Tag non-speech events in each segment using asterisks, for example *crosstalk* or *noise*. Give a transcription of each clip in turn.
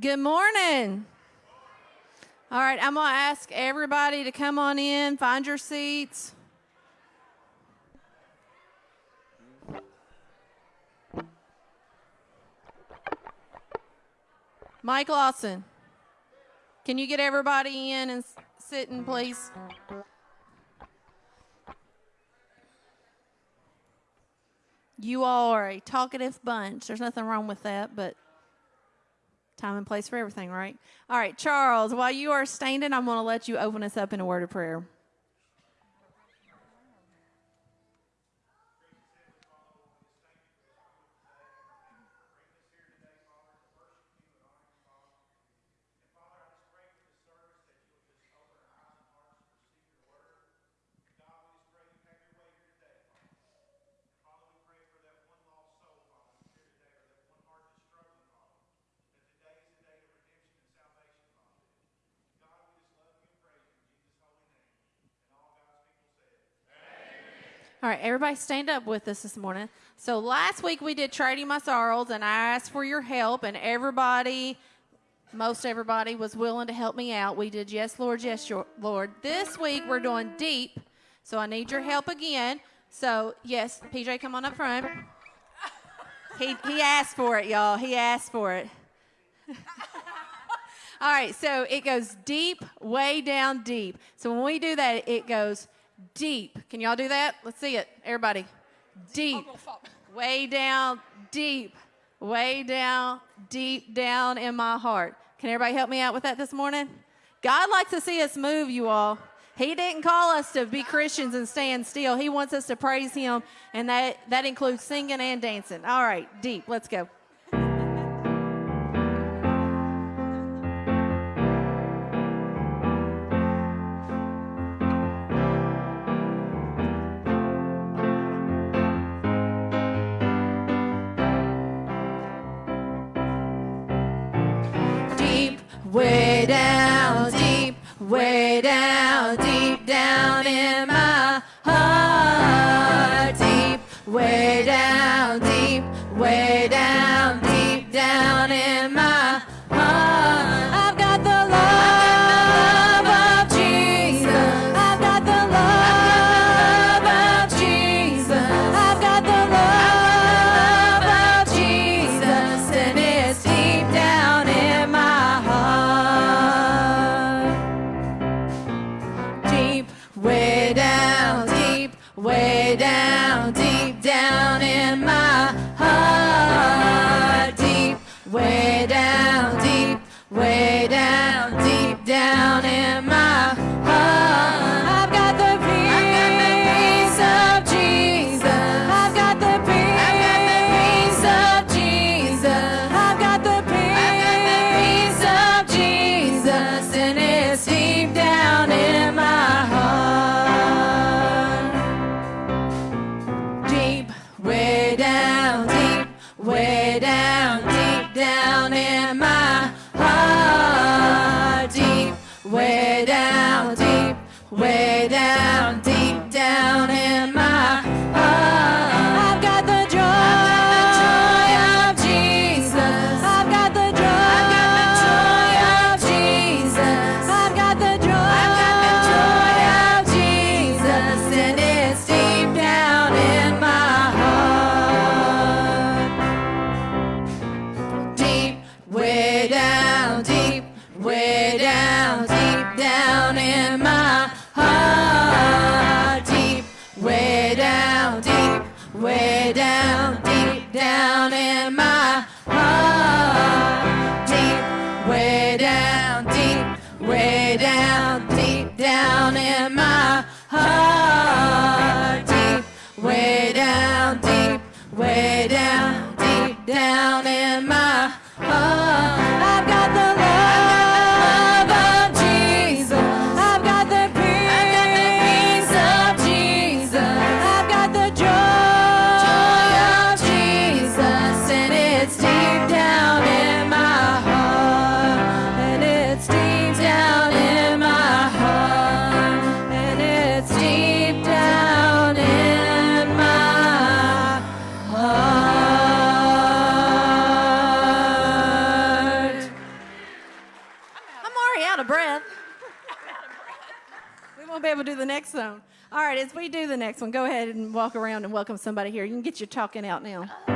Good morning. All right, I'm going to ask everybody to come on in, find your seats. Mike Lawson, can you get everybody in and sitting, please? You all are a talkative bunch. There's nothing wrong with that, but time and place for everything, right? All right, Charles, while you are standing, I'm going to let you open us up in a word of prayer. All right, everybody stand up with us this morning. So last week we did Trading My Sorrows, and I asked for your help, and everybody, most everybody, was willing to help me out. We did Yes, Lord, Yes, Lord. This week we're doing Deep, so I need your help again. So, yes, PJ, come on up front. He, he asked for it, y'all. He asked for it. *laughs* All right, so it goes deep, way down deep. So when we do that, it goes deep. Can y'all do that? Let's see it. Everybody. Deep. *laughs* Way down, deep. Way down, deep down in my heart. Can everybody help me out with that this morning? God likes to see us move, you all. He didn't call us to be Christians and stand still. He wants us to praise Him, and that, that includes singing and dancing. All right, deep. Let's go. huh? Somebody here. You can get your talking out now.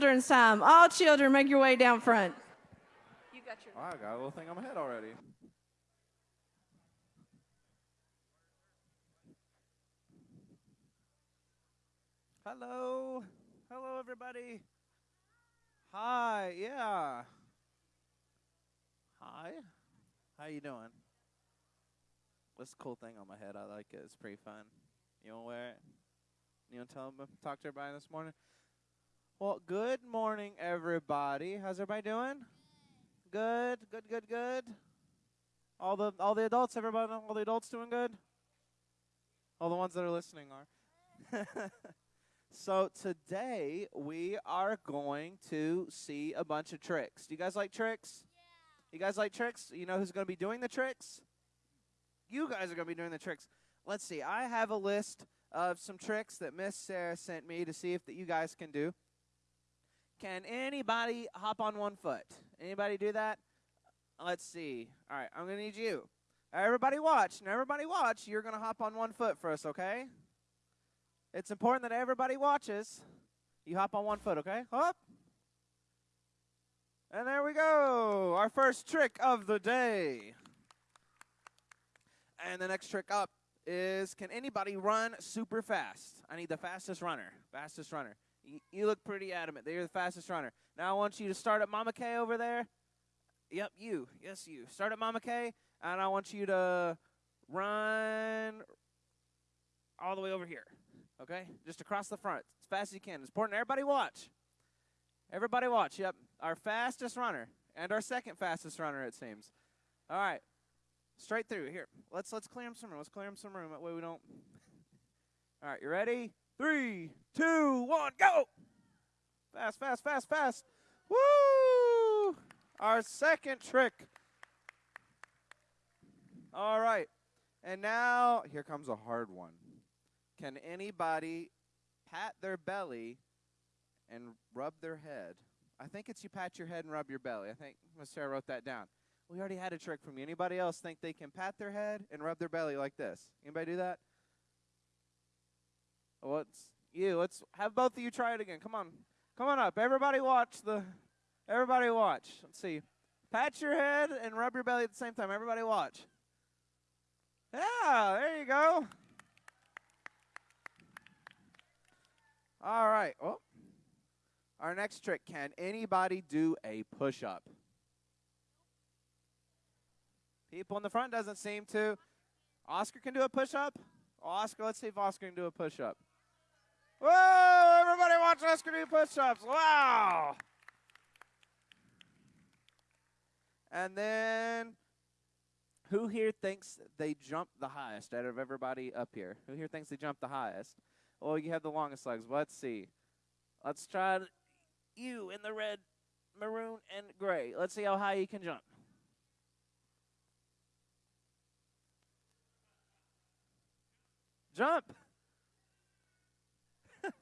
Children's time. All children, make your way down front. You got your. I got a little thing on my head already. Hello. Hello, everybody. Hi. Yeah. Hi. How you doing? What's the cool thing on my head? I like it. It's pretty fun. You want to wear it? You want to tell them, talk to everybody this morning? Well, good morning, everybody. How's everybody doing? Good, good, good, good. All the all the adults, everybody, all the adults doing good. All the ones that are listening are. *laughs* so today we are going to see a bunch of tricks. Do you guys like tricks? Yeah. You guys like tricks? You know who's going to be doing the tricks? You guys are going to be doing the tricks. Let's see. I have a list of some tricks that Miss Sarah sent me to see if that you guys can do. Can anybody hop on one foot? Anybody do that? Let's see. All right, I'm going to need you. Everybody watch. Now, everybody watch. You're going to hop on one foot for us, okay? It's important that everybody watches. You hop on one foot, okay? Hop. And there we go. Our first trick of the day. And the next trick up is can anybody run super fast? I need the fastest runner. Fastest runner. You look pretty adamant that you're the fastest runner. Now I want you to start at Mama K over there. Yep, you. Yes, you. Start at Mama K, and I want you to run all the way over here. Okay? Just across the front as fast as you can. It's important. Everybody watch. Everybody watch. Yep. Our fastest runner and our second fastest runner, it seems. All right. Straight through. Here. Let's let's clear him some room. Let's clear him some room. That way we don't. *laughs* All right. You ready? Three, two, one, go! Fast, fast, fast, fast. Woo! Our second trick. All right. And now here comes a hard one. Can anybody pat their belly and rub their head? I think it's you pat your head and rub your belly. I think Miss Sarah wrote that down. We already had a trick from you. Anybody else think they can pat their head and rub their belly like this? Anybody do that? What's you? Let's have both of you try it again. Come on. Come on up. Everybody watch the everybody watch. Let's see. Pat your head and rub your belly at the same time. Everybody watch. Yeah, there you go. All right. Oh. Our next trick, can anybody do a push-up? People in the front doesn't seem to. Oscar can do a push-up? Oscar, let's see if Oscar can do a push-up. Whoa! Everybody watch Oscar do push-ups. Wow! And then, who here thinks they jumped the highest out of everybody up here? Who here thinks they jumped the highest? Well, you have the longest legs. Let's see. Let's try you in the red, maroon, and gray. Let's see how high you can jump. Jump. *laughs*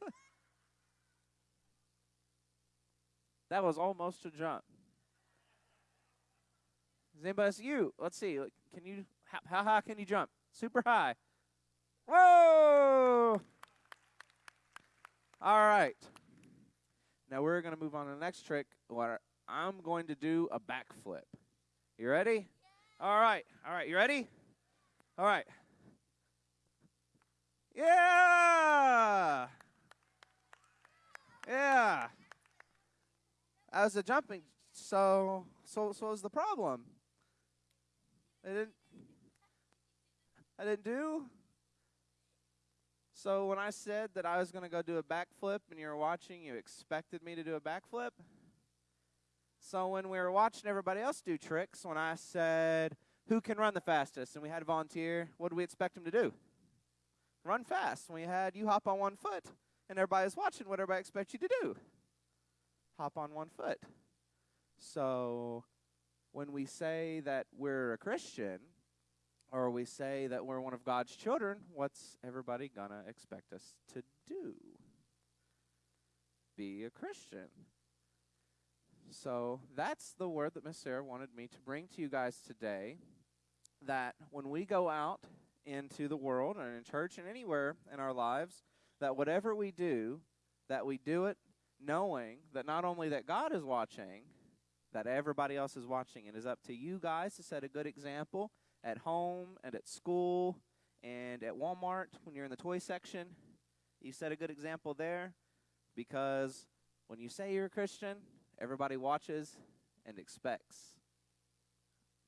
that was almost a jump. Does anybody see you? Let's see. Can you? How, how high can you jump? Super high. Whoa! All right. Now we're going to move on to the next trick where I'm going to do a backflip. You ready? All right. All right. You ready? All right. Yeah. Yeah. I was a jumping, so so so was the problem. I didn't. I didn't do. So when I said that I was going to go do a backflip and you were watching, you expected me to do a backflip. So when we were watching everybody else do tricks, when I said who can run the fastest and we had a volunteer, what do we expect him to do? Run fast. We had you hop on one foot and everybody's watching what everybody expects you to do. Hop on one foot. So when we say that we're a Christian, or we say that we're one of God's children, what's everybody gonna expect us to do? Be a Christian. So that's the word that Miss Sarah wanted me to bring to you guys today. That when we go out into the world and in church and anywhere in our lives, that whatever we do, that we do it knowing that not only that God is watching, that everybody else is watching. It is up to you guys to set a good example at home and at school and at Walmart when you're in the toy section. You set a good example there because when you say you're a Christian, everybody watches and expects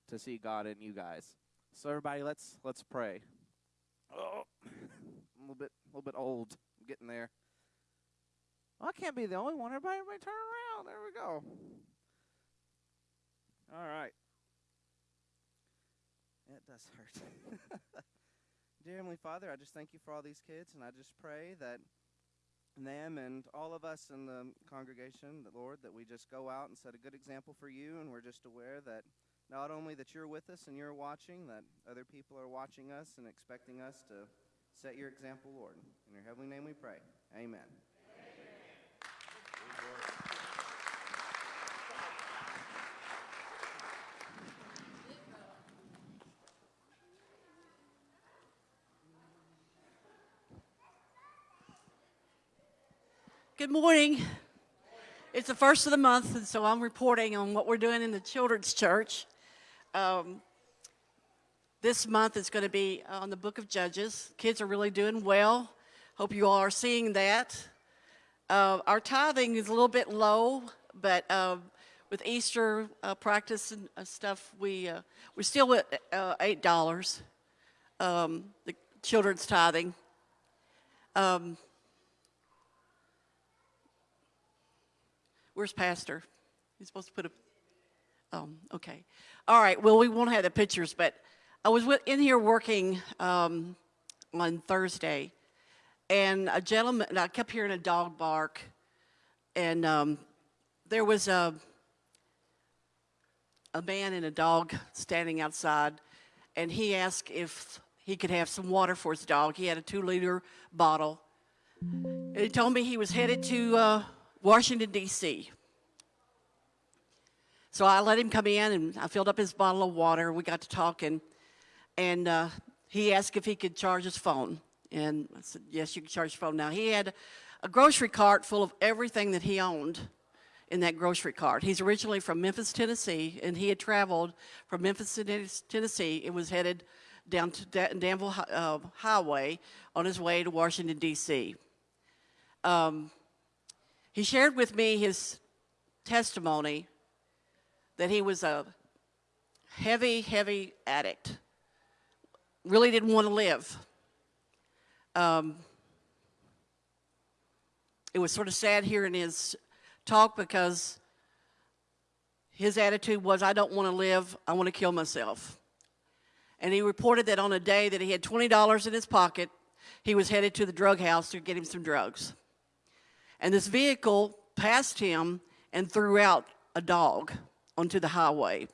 to see God in you guys. So everybody, let's let's pray. Oh, *laughs* little bit a little bit old. I'm getting there. Well, I can't be the only one. Everybody, everybody turn around. There we go. All right. It does hurt. *laughs* Dear Heavenly Father, I just thank you for all these kids, and I just pray that them and all of us in the congregation, that Lord, that we just go out and set a good example for you, and we're just aware that not only that you're with us and you're watching, that other people are watching us and expecting us to set your example, Lord. In your heavenly name we pray. Amen. Good morning. It's the first of the month, and so I'm reporting on what we're doing in the children's church. Um, this month is going to be on the book of Judges. Kids are really doing well. Hope you all are seeing that. Uh, our tithing is a little bit low, but uh, with Easter uh, practice and uh, stuff, we, uh, we're still at uh, $8, um, the children's tithing. Um, Where's Pastor? He's supposed to put a, um, okay. All right, well, we won't have the pictures, but I was in here working um, on Thursday, and a gentleman, I kept hearing a dog bark, and um, there was a, a man and a dog standing outside, and he asked if he could have some water for his dog. He had a two-liter bottle. And he told me he was headed to uh, Washington, D.C. So I let him come in and I filled up his bottle of water. We got to talking and uh, he asked if he could charge his phone. And I said, yes, you can charge your phone. Now he had a grocery cart full of everything that he owned in that grocery cart. He's originally from Memphis, Tennessee, and he had traveled from Memphis, Tennessee. It was headed down to Danville uh, Highway on his way to Washington, D.C. Um, he shared with me his testimony that he was a heavy, heavy addict. Really didn't want to live. Um, it was sort of sad hearing his talk because his attitude was, I don't want to live, I want to kill myself. And he reported that on a day that he had $20 in his pocket, he was headed to the drug house to get him some drugs. And this vehicle passed him and threw out a dog onto the highway.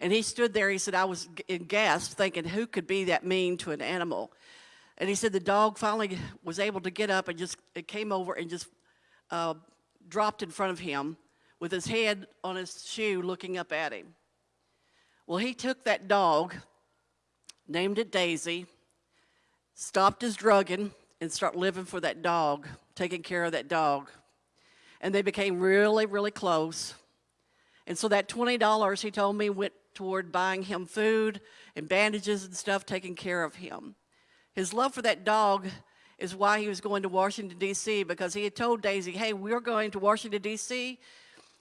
And he stood there, he said, I was in gasp thinking, who could be that mean to an animal? And he said the dog finally was able to get up and just, it came over and just uh, dropped in front of him with his head on his shoe looking up at him. Well, he took that dog, named it Daisy, stopped his drugging, and started living for that dog taking care of that dog. And they became really, really close. And so that $20 he told me went toward buying him food and bandages and stuff, taking care of him. His love for that dog is why he was going to Washington, D.C., because he had told Daisy, hey, we're going to Washington, D.C.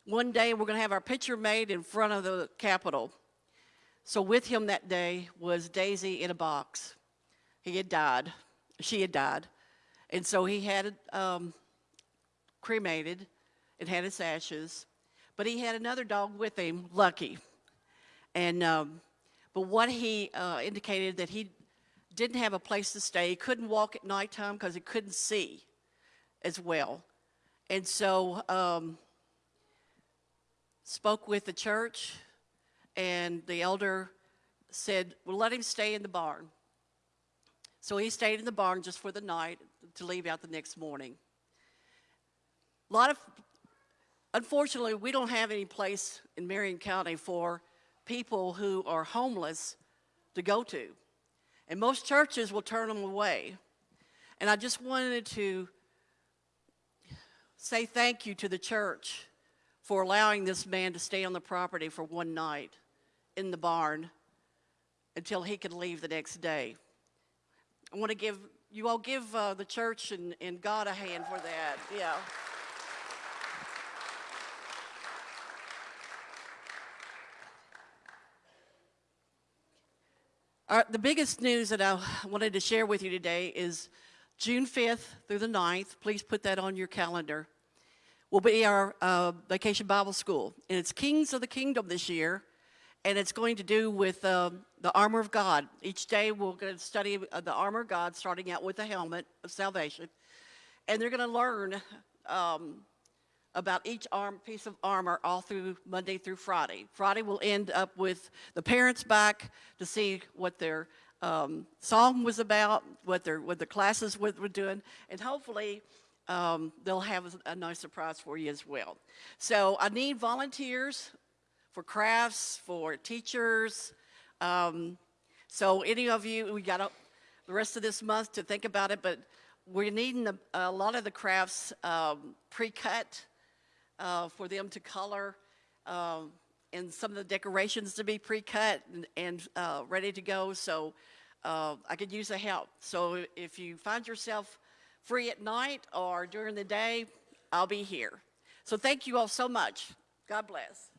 One day we're going to have our picture made in front of the Capitol. So with him that day was Daisy in a box. He had died. She had died. And so he had um, cremated and had his ashes. But he had another dog with him, Lucky. And, um, but what he uh, indicated that he didn't have a place to stay. He couldn't walk at nighttime because he couldn't see as well. And so um, spoke with the church and the elder said, well, let him stay in the barn. So he stayed in the barn just for the night to leave out the next morning. A lot of, unfortunately, we don't have any place in Marion County for people who are homeless to go to. And most churches will turn them away. And I just wanted to say thank you to the church for allowing this man to stay on the property for one night in the barn until he could leave the next day. I want to give, you all give uh, the church and, and God a hand for that. Yeah. Our, the biggest news that I wanted to share with you today is June 5th through the 9th. Please put that on your calendar. Will be our uh, vacation Bible school. And it's Kings of the Kingdom this year. And it's going to do with um, the armor of God. Each day we're going to study uh, the armor of God, starting out with the helmet of salvation. And they're going to learn um, about each arm, piece of armor all through Monday through Friday. Friday will end up with the parents back to see what their um, song was about, what their what the classes were, were doing, and hopefully um, they'll have a nice surprise for you as well. So I need volunteers for crafts, for teachers. Um, so any of you, we got a, the rest of this month to think about it, but we're needing a, a lot of the crafts um, pre-cut uh, for them to color um, and some of the decorations to be pre-cut and, and uh, ready to go. So uh, I could use the help. So if you find yourself free at night or during the day, I'll be here. So thank you all so much. God bless.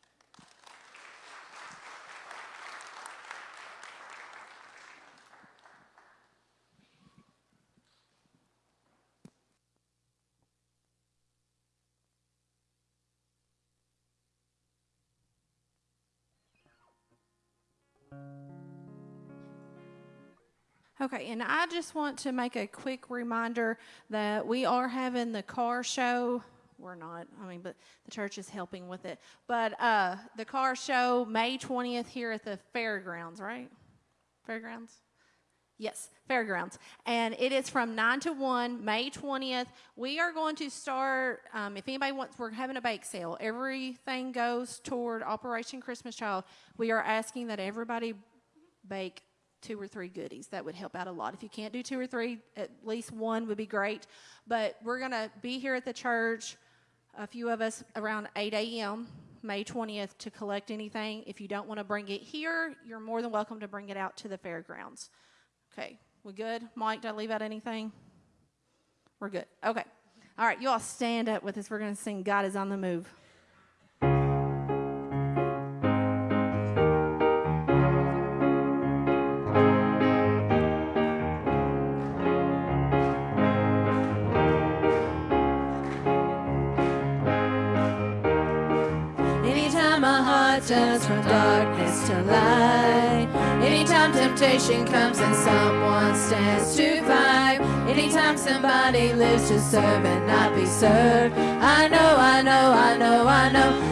Okay, and I just want to make a quick reminder that we are having the car show. We're not, I mean, but the church is helping with it. But uh, the car show, May 20th, here at the fairgrounds, right? Fairgrounds? Yes, fairgrounds. And it is from 9 to 1, May 20th. We are going to start, um, if anybody wants, we're having a bake sale. Everything goes toward Operation Christmas Child. We are asking that everybody bake two or three goodies. That would help out a lot. If you can't do two or three, at least one would be great. But we're going to be here at the church, a few of us around 8 a.m. May 20th to collect anything. If you don't want to bring it here, you're more than welcome to bring it out to the fairgrounds. Okay, we good? Mike, did I leave out anything? We're good. Okay. All right, you all stand up with us. We're going to sing God is on the Move. Turns from darkness to light. Anytime temptation comes and someone stands to fight. Anytime somebody lives to serve and not be served. I know, I know, I know, I know.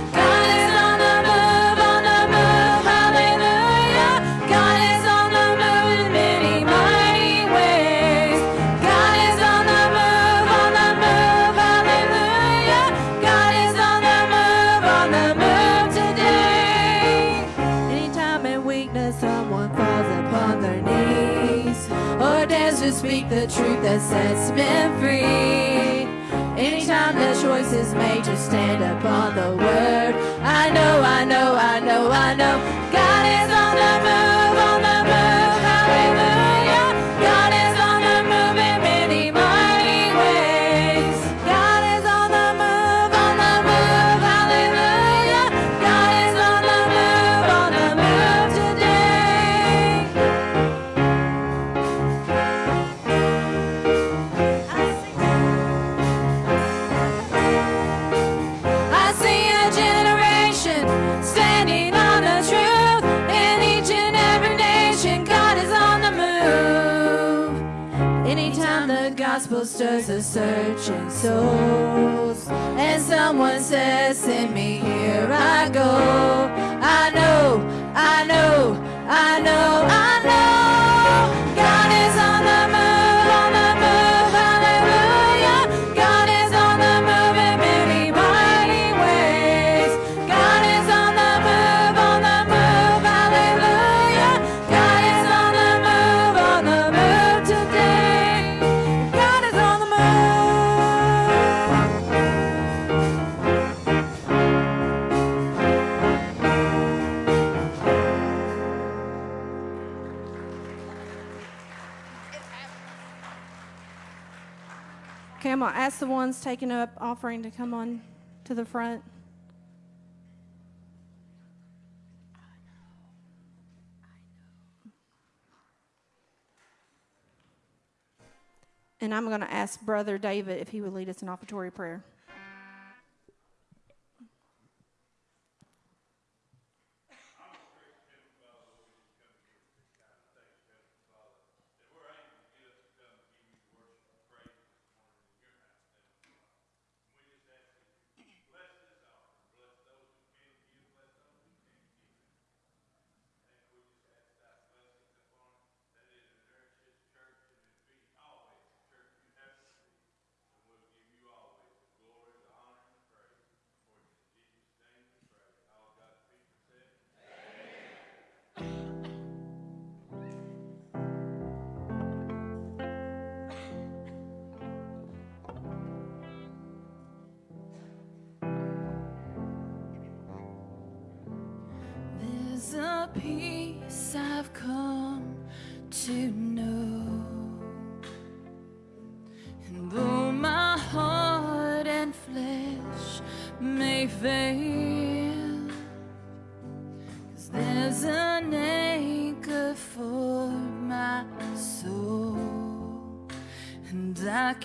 Is made to stand upon the word, I know, I know, I know, I know. Searching souls, and someone says, Send me, here I go. I know, I know, I know, I know. I'm gonna ask the ones taking up offering to come on to the front. And I'm gonna ask Brother David if he would lead us in offertory prayer.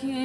I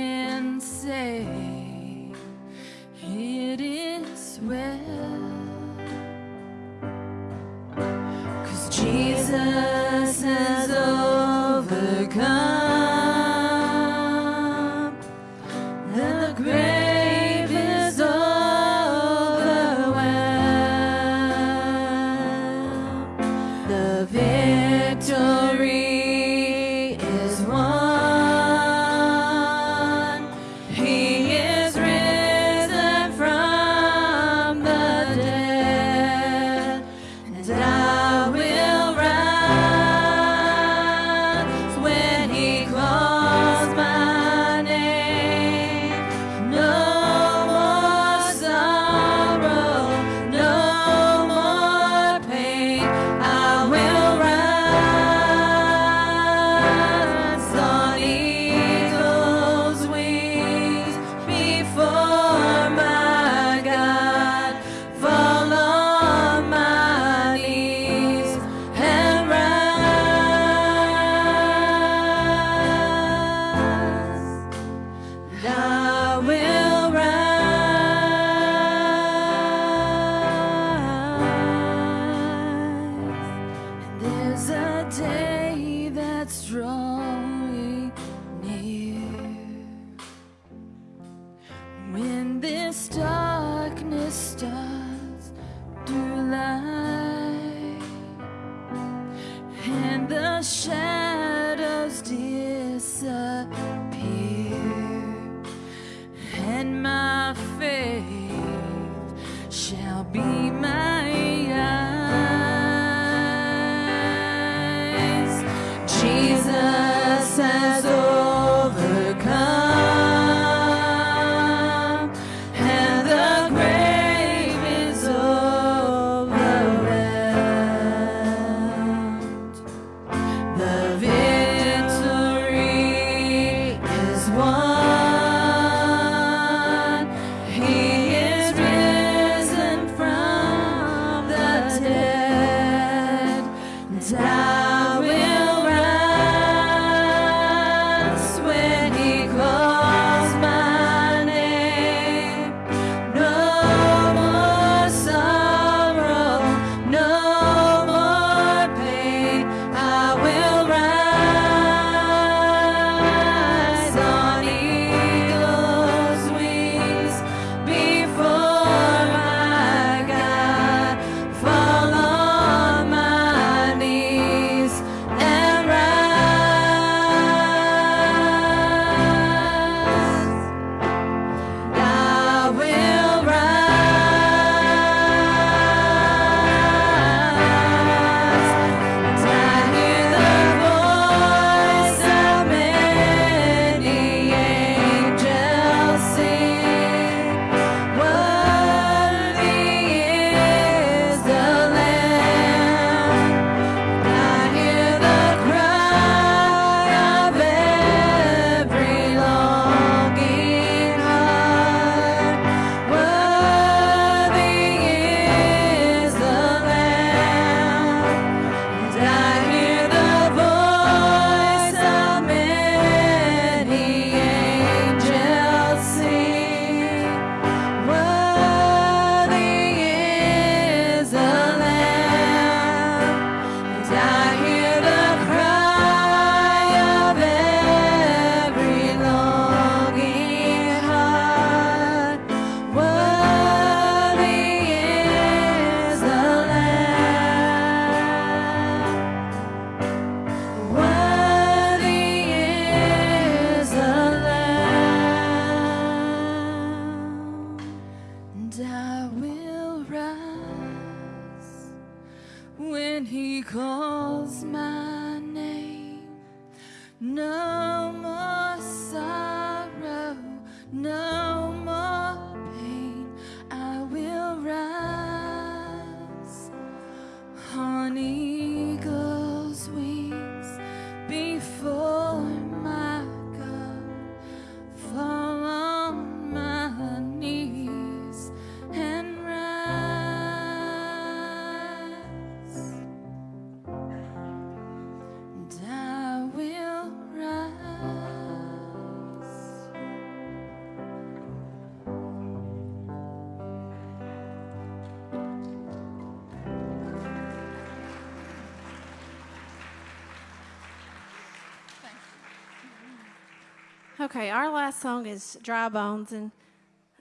Okay, our last song is Dry Bones. And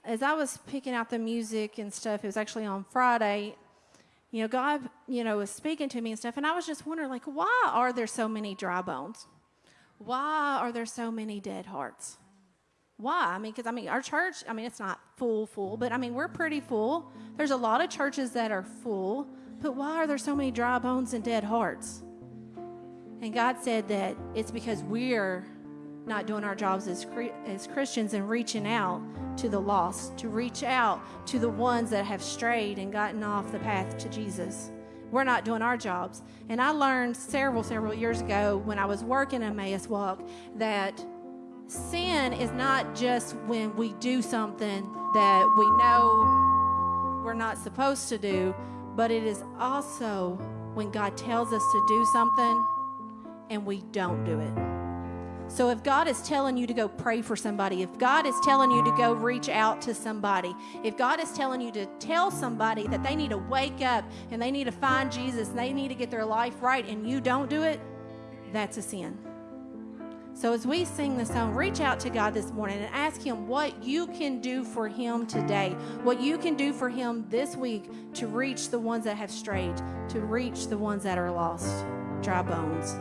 as I was picking out the music and stuff, it was actually on Friday. You know, God, you know, was speaking to me and stuff. And I was just wondering, like, why are there so many dry bones? Why are there so many dead hearts? Why? I mean, because I mean, our church, I mean, it's not full, full, but I mean, we're pretty full. There's a lot of churches that are full, but why are there so many dry bones and dead hearts? And God said that it's because we're not doing our jobs as, as Christians and reaching out to the lost, to reach out to the ones that have strayed and gotten off the path to Jesus. We're not doing our jobs. And I learned several, several years ago when I was working in Emmaus Walk that sin is not just when we do something that we know we're not supposed to do, but it is also when God tells us to do something and we don't do it. So if God is telling you to go pray for somebody, if God is telling you to go reach out to somebody, if God is telling you to tell somebody that they need to wake up and they need to find Jesus, they need to get their life right, and you don't do it, that's a sin. So as we sing the song, reach out to God this morning and ask Him what you can do for Him today, what you can do for Him this week to reach the ones that have strayed, to reach the ones that are lost. Dry bones.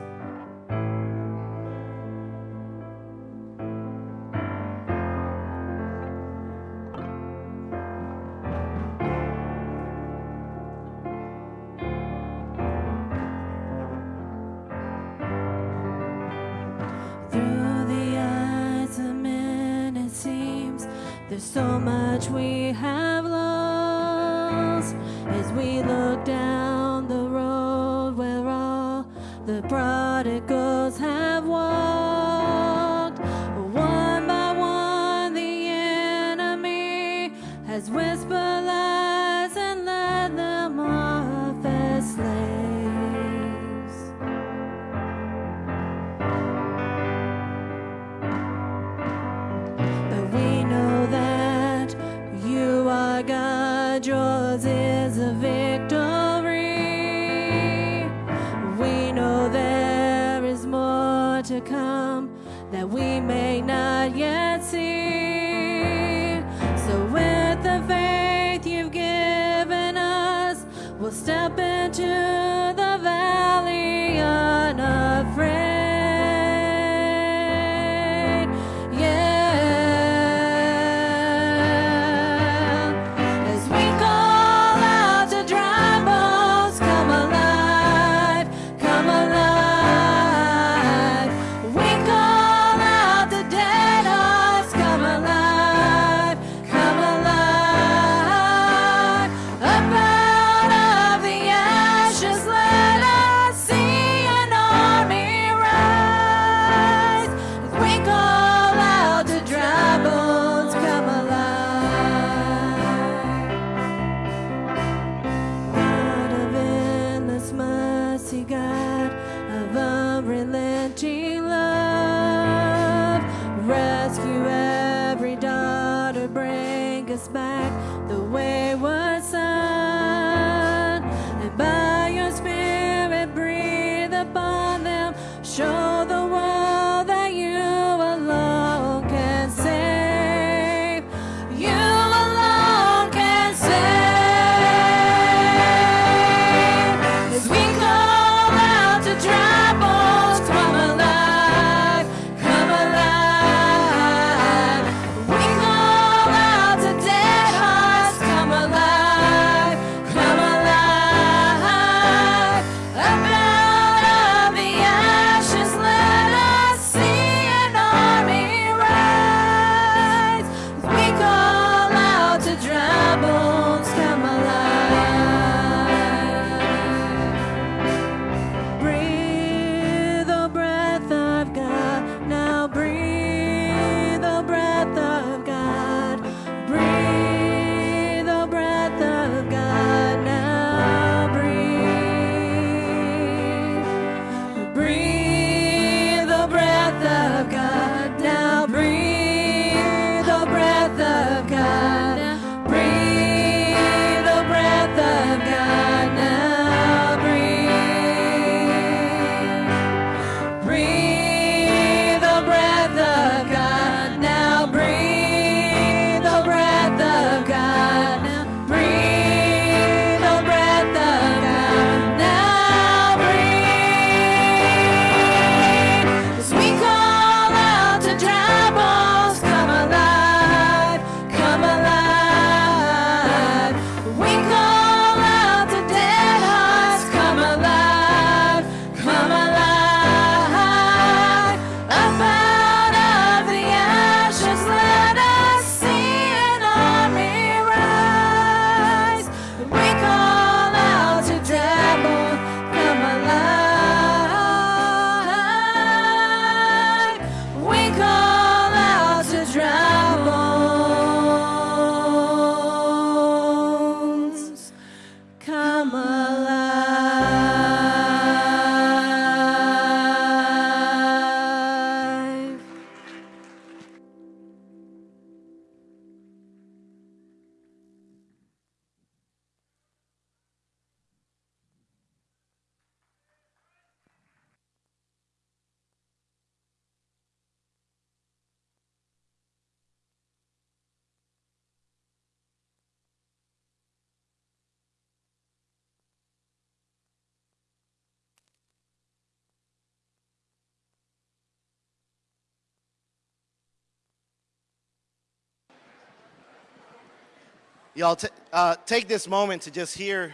Y'all uh, take this moment to just hear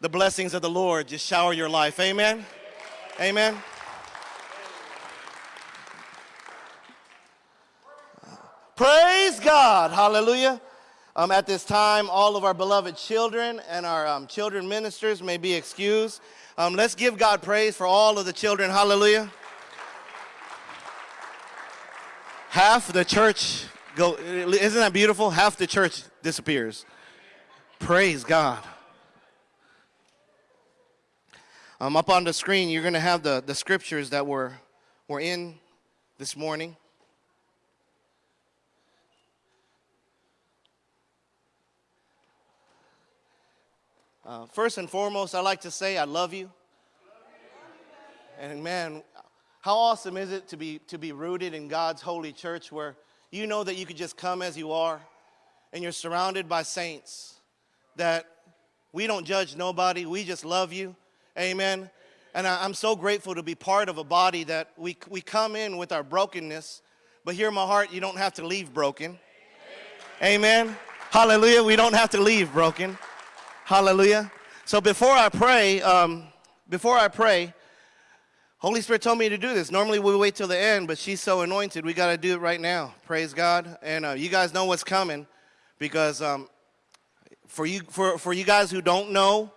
the blessings of the Lord just shower your life. Amen. Amen. Praise God. Hallelujah. Um, at this time, all of our beloved children and our um, children ministers may be excused. Um, let's give God praise for all of the children. Hallelujah. Half the church go. Isn't that beautiful? Half the church disappears. Praise God. Um, up on the screen, you're going to have the, the scriptures that were, were in this morning. Uh, first and foremost, I like to say I love you. And man, how awesome is it to be, to be rooted in God's holy church where you know that you can just come as you are and you're surrounded by saints that we don't judge nobody, we just love you. Amen. And I, am so grateful to be part of a body that we, we come in with our brokenness, but here in my heart, you don't have to leave broken. Amen. Hallelujah. We don't have to leave broken. Hallelujah. So before I pray, um, before I pray, Holy Spirit told me to do this. Normally we wait till the end, but she's so anointed, we got to do it right now. Praise God. And uh, you guys know what's coming because um, for, you, for, for you guys who don't know,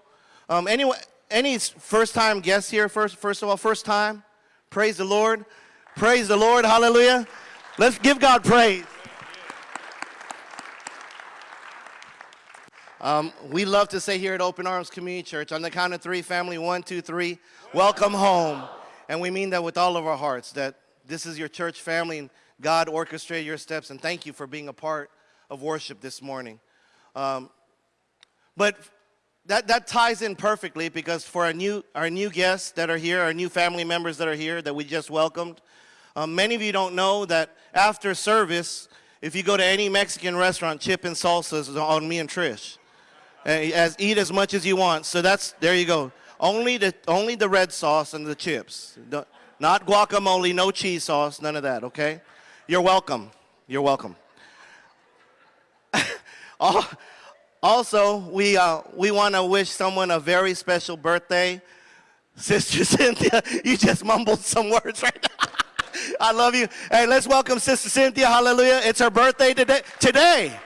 um, any first time guests here, first, first of all, first time? Praise the Lord. Praise the Lord. Hallelujah. Let's give God praise. Um, we love to say here at Open Arms Community Church, on the count of three, family, one, two, three, welcome home. And we mean that with all of our hearts, that this is your church family and God orchestrated your steps. And thank you for being a part of worship this morning. Um, but that, that ties in perfectly because for our new, our new guests that are here, our new family members that are here that we just welcomed, um, many of you don't know that after service, if you go to any Mexican restaurant, chip and salsa is on me and Trish as eat as much as you want. So that's there you go. Only the only the red sauce and the chips. Not guacamole, no cheese sauce, none of that, okay? You're welcome. You're welcome. *laughs* also, we, uh, we want to wish someone a very special birthday. Sister Cynthia, *laughs* you just mumbled some words right now. *laughs* I love you. Hey, let's welcome Sister Cynthia. Hallelujah. It's her birthday today. Today.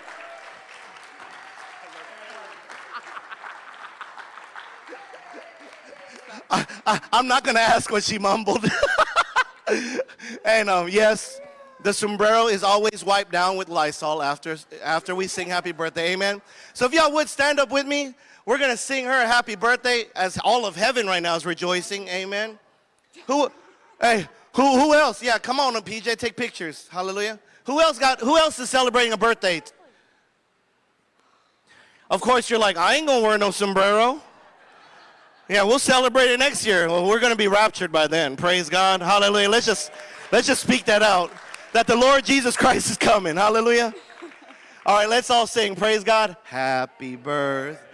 I, am not going to ask what she mumbled. *laughs* and um, yes, the sombrero is always wiped down with Lysol after, after we sing happy birthday. Amen. So if y'all would stand up with me, we're going to sing her a happy birthday as all of heaven right now is rejoicing. Amen. Who, hey, who, who else? Yeah, come on, PJ, take pictures. Hallelujah. Who else got, who else is celebrating a birthday? Of course, you're like, I ain't going to wear no sombrero. Yeah, we'll celebrate it next year. Well, we're going to be raptured by then. Praise God. Hallelujah. Let's just let's just speak that out. That the Lord Jesus Christ is coming. Hallelujah. All right, let's all sing. Praise God. Happy birthday.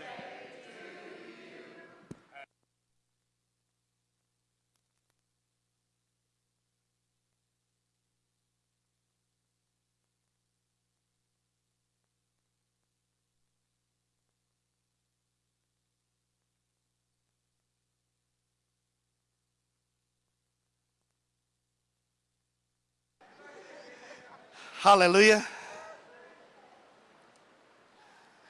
Hallelujah.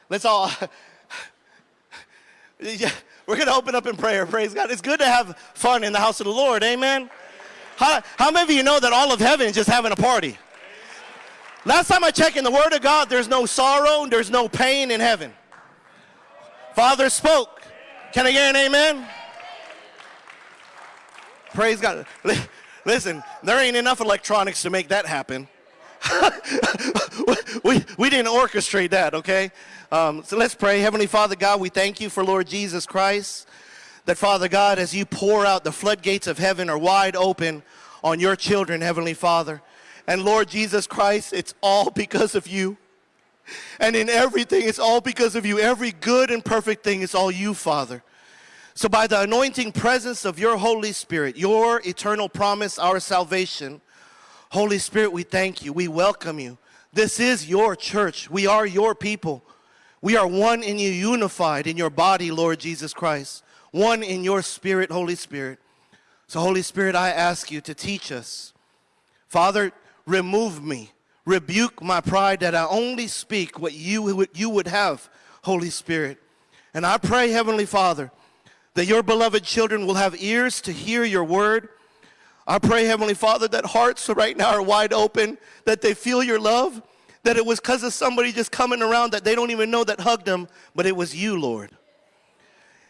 Let's all, *laughs* we're going to open up in prayer. Praise God. It's good to have fun in the house of the Lord. Amen. How, how many of you know that all of heaven is just having a party? Last time I checked in the Word of God, there's no sorrow, there's no pain in heaven. Father spoke. Can I get an amen? Praise God. Listen, there ain't enough electronics to make that happen. *laughs* we, we didn't orchestrate that, okay? Um, so let's pray. Heavenly Father God, we thank you for Lord Jesus Christ. That Father God, as you pour out, the floodgates of heaven are wide open on your children, Heavenly Father. And Lord Jesus Christ, it's all because of you. And in everything, it's all because of you. Every good and perfect thing is all you, Father. So by the anointing presence of your Holy Spirit, your eternal promise, our salvation, Holy Spirit, we thank you. We welcome you. This is your church. We are your people. We are one in you, unified in your body, Lord Jesus Christ, one in your spirit, Holy Spirit. So, Holy Spirit, I ask you to teach us. Father, remove me, rebuke my pride that I only speak what you would, you would have, Holy Spirit. And I pray, Heavenly Father, that your beloved children will have ears to hear your word. I pray, Heavenly Father, that hearts right now are wide open, that they feel your love, that it was because of somebody just coming around that they don't even know that hugged them, but it was you, Lord.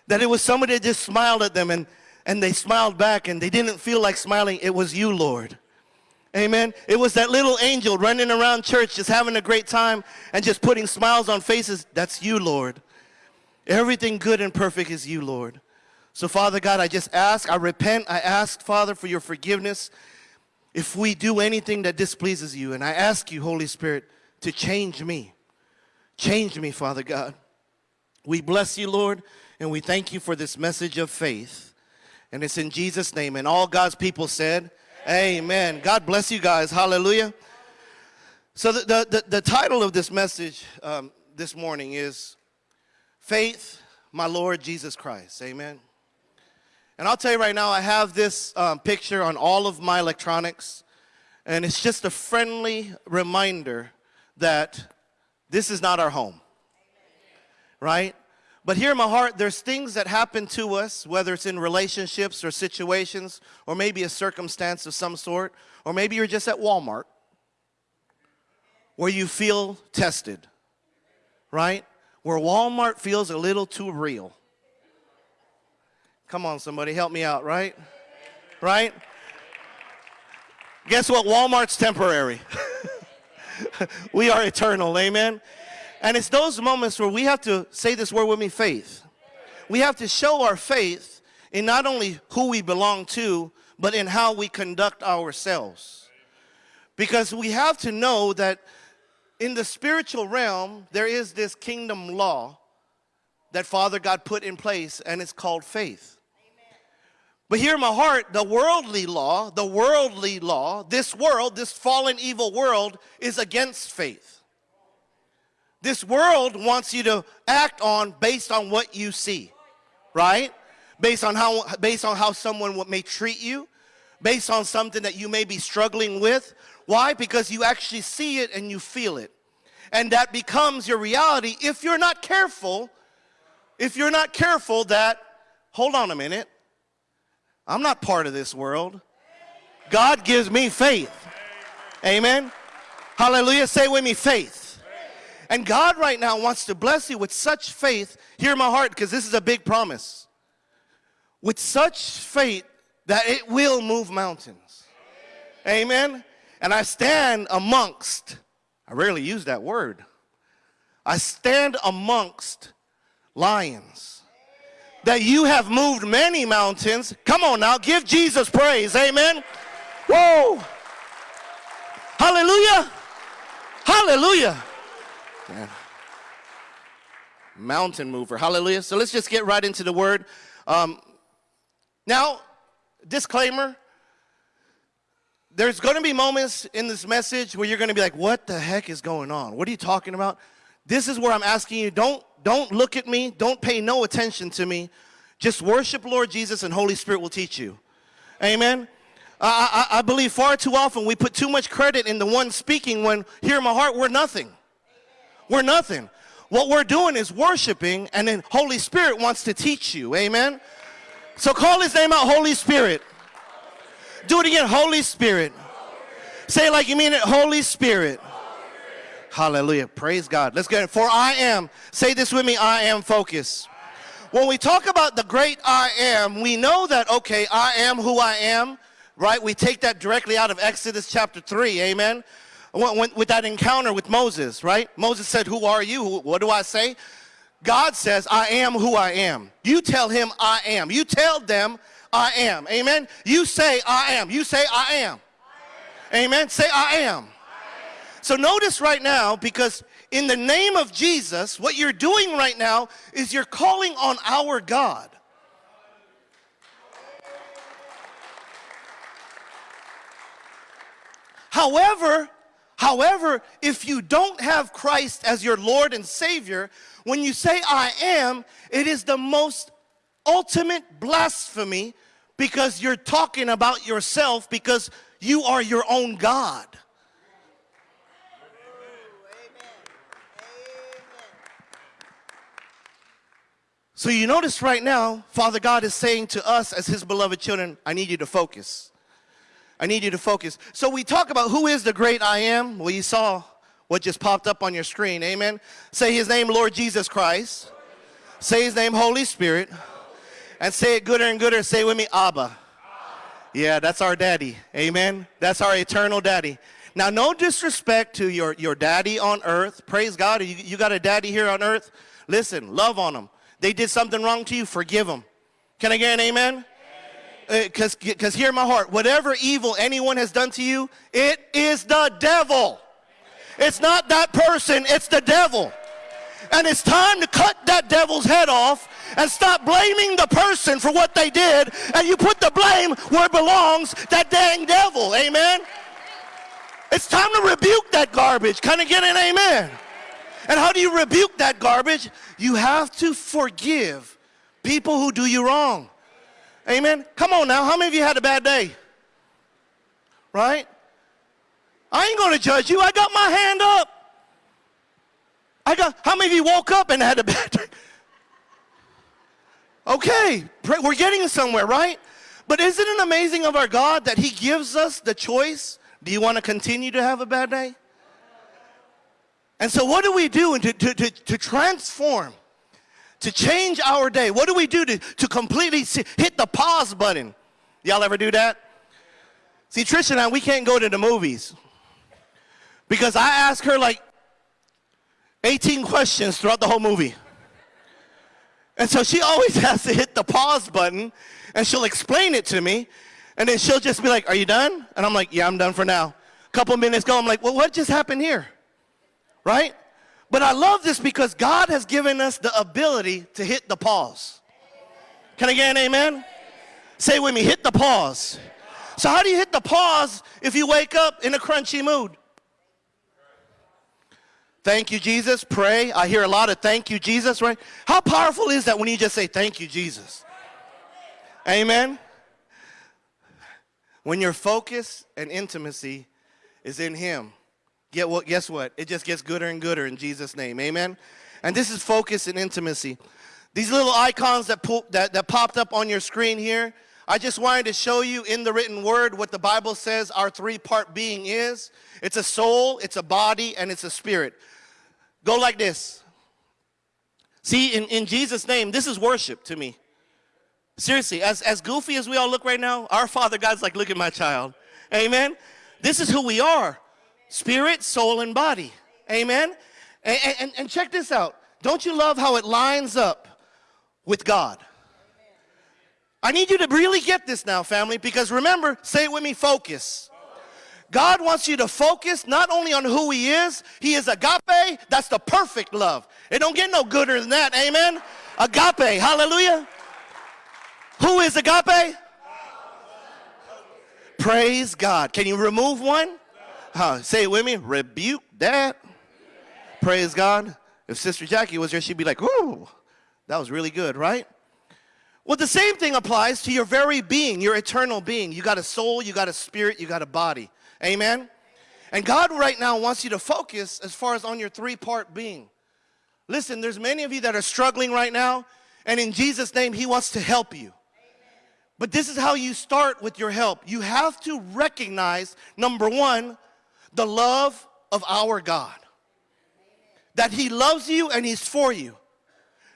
That it was somebody that just smiled at them and, and they smiled back and they didn't feel like smiling. It was you, Lord. Amen. It was that little angel running around church just having a great time and just putting smiles on faces. That's you, Lord. Everything good and perfect is you, Lord. So, Father God, I just ask, I repent, I ask, Father, for your forgiveness if we do anything that displeases you. And I ask you, Holy Spirit, to change me. Change me, Father God. We bless you, Lord, and we thank you for this message of faith. And it's in Jesus' name. And all God's people said, Amen. God bless you guys. Hallelujah. So, the, the, the, the title of this message um, this morning is Faith, My Lord Jesus Christ. Amen. And I'll tell you right now, I have this um, picture on all of my electronics, and it's just a friendly reminder that this is not our home. Right? But here in my heart, there's things that happen to us, whether it's in relationships or situations, or maybe a circumstance of some sort, or maybe you're just at Walmart where you feel tested, right? Where Walmart feels a little too real. Come on, somebody, help me out, right? Right? Guess what? Walmart's temporary. *laughs* we are eternal, amen? And it's those moments where we have to say this word with me faith. We have to show our faith in not only who we belong to, but in how we conduct ourselves. Because we have to know that in the spiritual realm, there is this kingdom law that Father God put in place, and it's called faith. But here in my heart, the worldly law, the worldly law, this world, this fallen evil world is against faith. This world wants you to act on based on what you see, right? Based on how, based on how someone may treat you, based on something that you may be struggling with. Why? Because you actually see it and you feel it. And that becomes your reality if you're not careful, if you're not careful that, hold on a minute, I'm not part of this world. God gives me faith. Amen. Hallelujah. Say with me, faith. And God right now wants to bless you with such faith. Hear my heart, because this is a big promise. With such faith that it will move mountains. Amen. And I stand amongst, I rarely use that word. I stand amongst lions that you have moved many mountains. Come on now, give Jesus praise. Amen. Whoa. Hallelujah. Hallelujah. Mountain mover. Hallelujah. So let's just get right into the word. Um, now, disclaimer there's going to be moments in this message where you're going to be like, what the heck is going on? What are you talking about? This is where I'm asking you, don't don't look at me. Don't pay no attention to me. Just worship Lord Jesus and Holy Spirit will teach you. Amen. I, I, I, believe far too often we put too much credit in the one speaking when here in my heart we're nothing. We're nothing. What we're doing is worshiping and then Holy Spirit wants to teach you. Amen. So call his name out, Holy Spirit. Do it again, Holy Spirit. Say it like you mean it, Holy Spirit. Hallelujah. Praise God. Let's get it. For I am, say this with me, I am focused. When we talk about the great I am, we know that, okay, I am who I am, right? We take that directly out of Exodus chapter 3, amen? With that encounter with Moses, right? Moses said, Who are you? What do I say? God says, I am who I am. You tell him, I am. You tell them, I am. Amen? You say, I am. You say, I am. I am. Amen? Say, I am. So notice right now, because in the name of Jesus, what you're doing right now is you're calling on our God. However, However, if you don't have Christ as your Lord and Savior, when you say I am, it is the most ultimate blasphemy because you're talking about yourself because you are your own God. So you notice right now, Father God is saying to us as his beloved children, I need you to focus. I need you to focus. So we talk about who is the great I am. Well, you saw what just popped up on your screen. Amen. Say his name, Lord Jesus Christ. Say his name, Holy Spirit. And say it gooder and gooder. Say with me, Abba. Yeah, that's our daddy. Amen. That's our eternal daddy. Now, no disrespect to your, your daddy on earth. Praise God. You, you got a daddy here on earth. Listen, love on him. They did something wrong to you, forgive them. Can I get an amen? Because uh, because hear my heart, whatever evil anyone has done to you, it is the devil. It's not that person, it's the devil. And it's time to cut that devil's head off and stop blaming the person for what they did. And you put the blame where it belongs, that dang devil. Amen? It's time to rebuke that garbage. Can I get an amen? And how do you rebuke that garbage? You have to forgive people who do you wrong. Amen. Come on now. How many of you had a bad day? Right? I ain't going to judge you. I got my hand up. I got, how many of you woke up and had a *laughs* bad day? Okay, we're getting somewhere, right? But isn't it amazing of our God that He gives us the choice? Do you want to continue to have a bad day? And so, what do we do to, to, to, to transform, to change our day? What do we do to, to completely hit the pause button? Y'all ever do that? See, Trisha and I, we can't go to the movies because I ask her like 18 questions throughout the whole movie. And so she always *laughs* has to hit the pause button and she'll explain it to me. And then she'll just be like, Are you done? And I'm like, Yeah, I'm done for now. A couple minutes go, I'm like, Well, what just happened here? Right? But I love this because God has given us the ability to hit the pause. Can I get an amen? Say with me, hit the pause. So, how do you hit the pause if you wake up in a crunchy mood? Thank you, Jesus. Pray. I hear a lot of thank you, Jesus, right? How powerful is that when you just say thank you, Jesus? Amen. When your focus and intimacy is in Him, Get what, guess what? It just gets gooder and gooder in Jesus' name. Amen? And this is focus and intimacy. These little icons that, po- that, that popped up on your screen here, I just wanted to show you in the written word what the Bible says our three part being is it's a soul, it's a body, and it's a spirit. Go like this. See, in, in Jesus' name, this is worship to me. Seriously, as, as goofy as we all look right now, our Father God's like, look at my child. Amen? This is who we are spirit, soul, and body. Amen? And, and, and check this out. Don't you love how it lines up with God? I need you to really get this now, family, because remember, say it with me focus. God wants you to focus not only on who He is, He is agape, that's the perfect love. It don't get no gooder than that, amen? Agape, hallelujah. Who is agape? Praise God. Can you remove one? Say it with me. Rebuke that. Praise God. If Sister Jackie was here, she'd be like, "Ooh, that was really good, right?" Well, the same thing applies to your very being, your eternal being. You got a soul, you got a spirit, you got a body. Amen? And God right now wants you to focus as far as on your three-part being. Listen, there's many of you that are struggling right now, and in Jesus' name, He wants to help you. But this is how you start with your help. You have to recognize, number one, the love of our God. That He loves you and He's for you.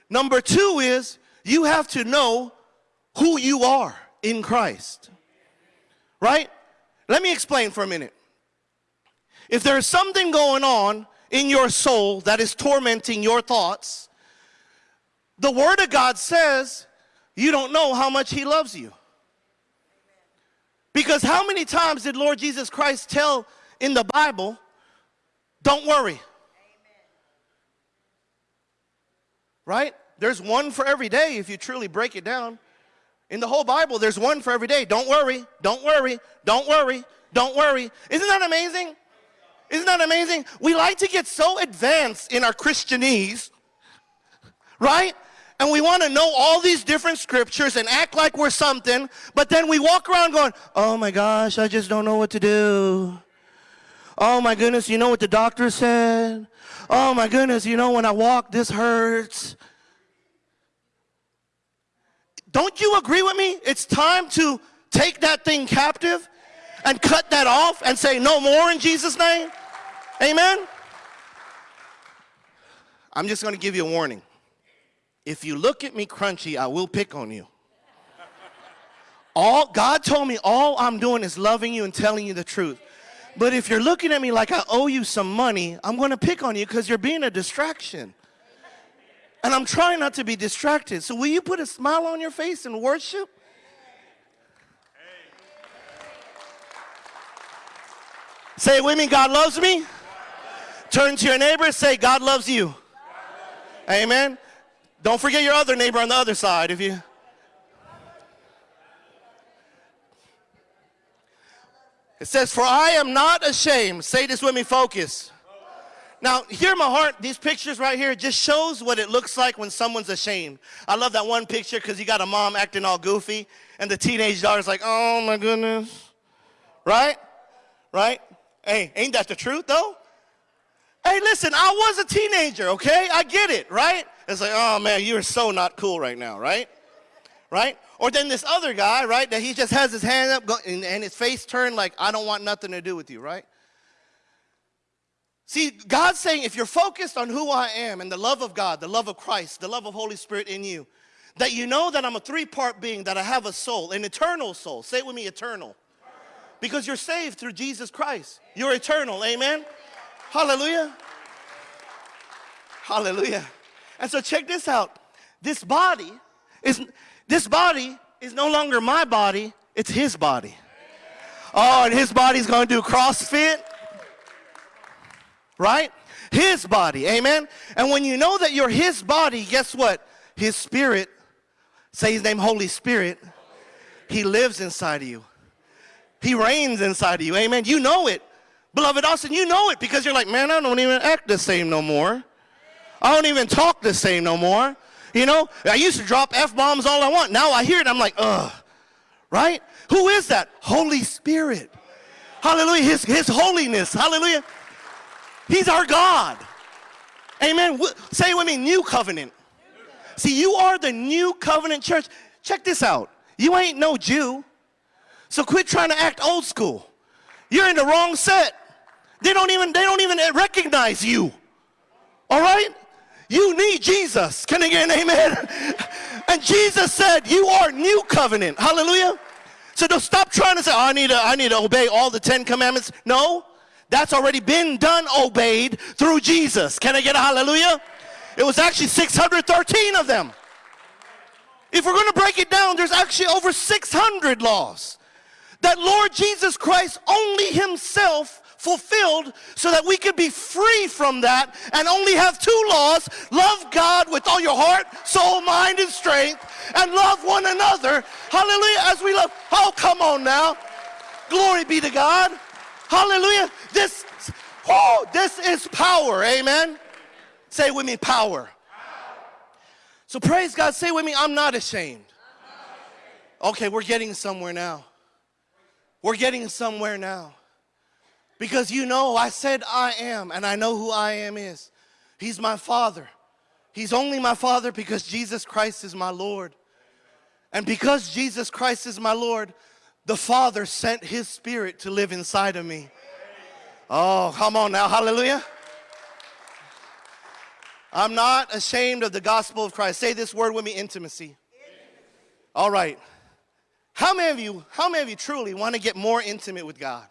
Number two is you have to know who you are in Christ. Right? Let me explain for a minute. If there's something going on in your soul that is tormenting your thoughts, the Word of God says you don't know how much He loves you. Because how many times did Lord Jesus Christ tell in the Bible, don't worry. Right? There's one for every day if you truly break it down. In the whole Bible, there's one for every day. Don't worry, don't worry, don't worry, don't worry. Isn't that amazing? Isn't that amazing? We like to get so advanced in our Christianese, right? And we want to know all these different scriptures and act like we're something, but then we walk around going, oh my gosh, I just don't know what to do. Oh my goodness, you know what the doctor said? Oh my goodness, you know when I walk, this hurts. Don't you agree with me? It's time to take that thing captive and cut that off and say no more in Jesus' name. Amen. I'm just going to give you a warning. If you look at me crunchy, I will pick on you. All God told me all I'm doing is loving you and telling you the truth. But if you're looking at me like I owe you some money, I'm going to pick on you because you're being a distraction. And I'm trying not to be distracted. So will you put a smile on your face and worship? Say it with me, God loves me. Turn to your neighbor, say, God loves you. Amen. Don't forget your other neighbor on the other side if you. It says, For I am not ashamed. Say this with me, focus. Now, hear my heart. These pictures right here just shows what it looks like when someone's ashamed. I love that one picture because you got a mom acting all goofy, and the teenage daughter's like, oh my goodness. Right? Right? Hey, ain't that the truth though? Hey, listen, I was a teenager, okay? I get it, right? It's like, oh man, you're so not cool right now, right? Right? Or then this other guy, right, that he just has his hand up and, his face turned like, I don't want nothing to do with you, right? See, God's saying if you're focused on who I am and the love of God, the love of Christ, the love of Holy Spirit in you, that you know that I'm a three part being, that I have a soul, an eternal soul. Say it with me, eternal. Because you're saved through Jesus Christ. You're eternal. Amen. Hallelujah. Hallelujah. And so check this out. This body is this body is no longer my body, it's his body. Oh, and his body's to do CrossFit. Right? His body. Amen. And when you know that you're his body, guess what? His spirit, say his name Holy Spirit, he lives inside of you. He reigns inside of you. Amen. You know it. Beloved Austin, you know it because you're like, man, I don't even act the same no more. I don't even talk the same no more. You know, I used to drop F bombs all I want. Now I hear it, I'm like, ugh. Right? Who is that? Holy Spirit. Hallelujah. His, his holiness. Hallelujah. He's our God. Amen. Say with me, new covenant. See, you are the new covenant church. Check this out. You ain't no Jew. So quit trying to act old school. You're in the wrong set. They don't even, they don't even recognize you. All right? You need Jesus. Can I get an amen? And Jesus said, You are new covenant. Hallelujah. So don't stop trying to say, oh, I need to, I need to obey all the Ten Commandments. No, that's already been done, obeyed through Jesus. Can I get a hallelujah? It was actually 613 of them. If we're going to break it down, there's actually over 600 laws that Lord Jesus Christ only himself fulfilled so that we could be free from that and only have two laws love God with all your heart, soul, mind, and strength, and love one another. Hallelujah. As we love. Oh, come on now. Glory be to God. Hallelujah. This, oh, this is power. Amen. Say with me, power. So praise God. Say with me, I'm not ashamed. Okay, we're getting somewhere now. We're getting somewhere now. Because you know, I said I am, and I know who I am is. He's my Father. He's only my Father because Jesus Christ is my Lord. And because Jesus Christ is my Lord, the Father sent His Spirit to live inside of me. Oh, come on now, hallelujah. I'm not ashamed of the gospel of Christ. Say this word with me intimacy. All right. How many of you, how many of you truly want to get more intimate with God?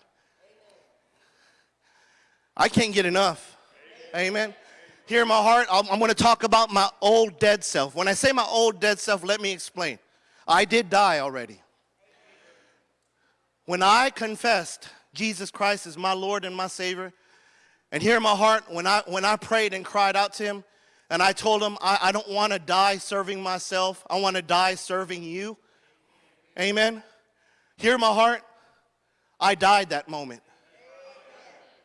I can't get enough. Amen. Here in my heart, I'm, I'm going to talk about my old dead self. When I say my old dead self, let me explain. I did die already. When I confessed Jesus Christ as my Lord and my Savior, and here in my heart, when I, when I prayed and cried out to Him, and I told Him, I, I don't want to die serving myself, I want to die serving you. Amen. Here in my heart, I died that moment.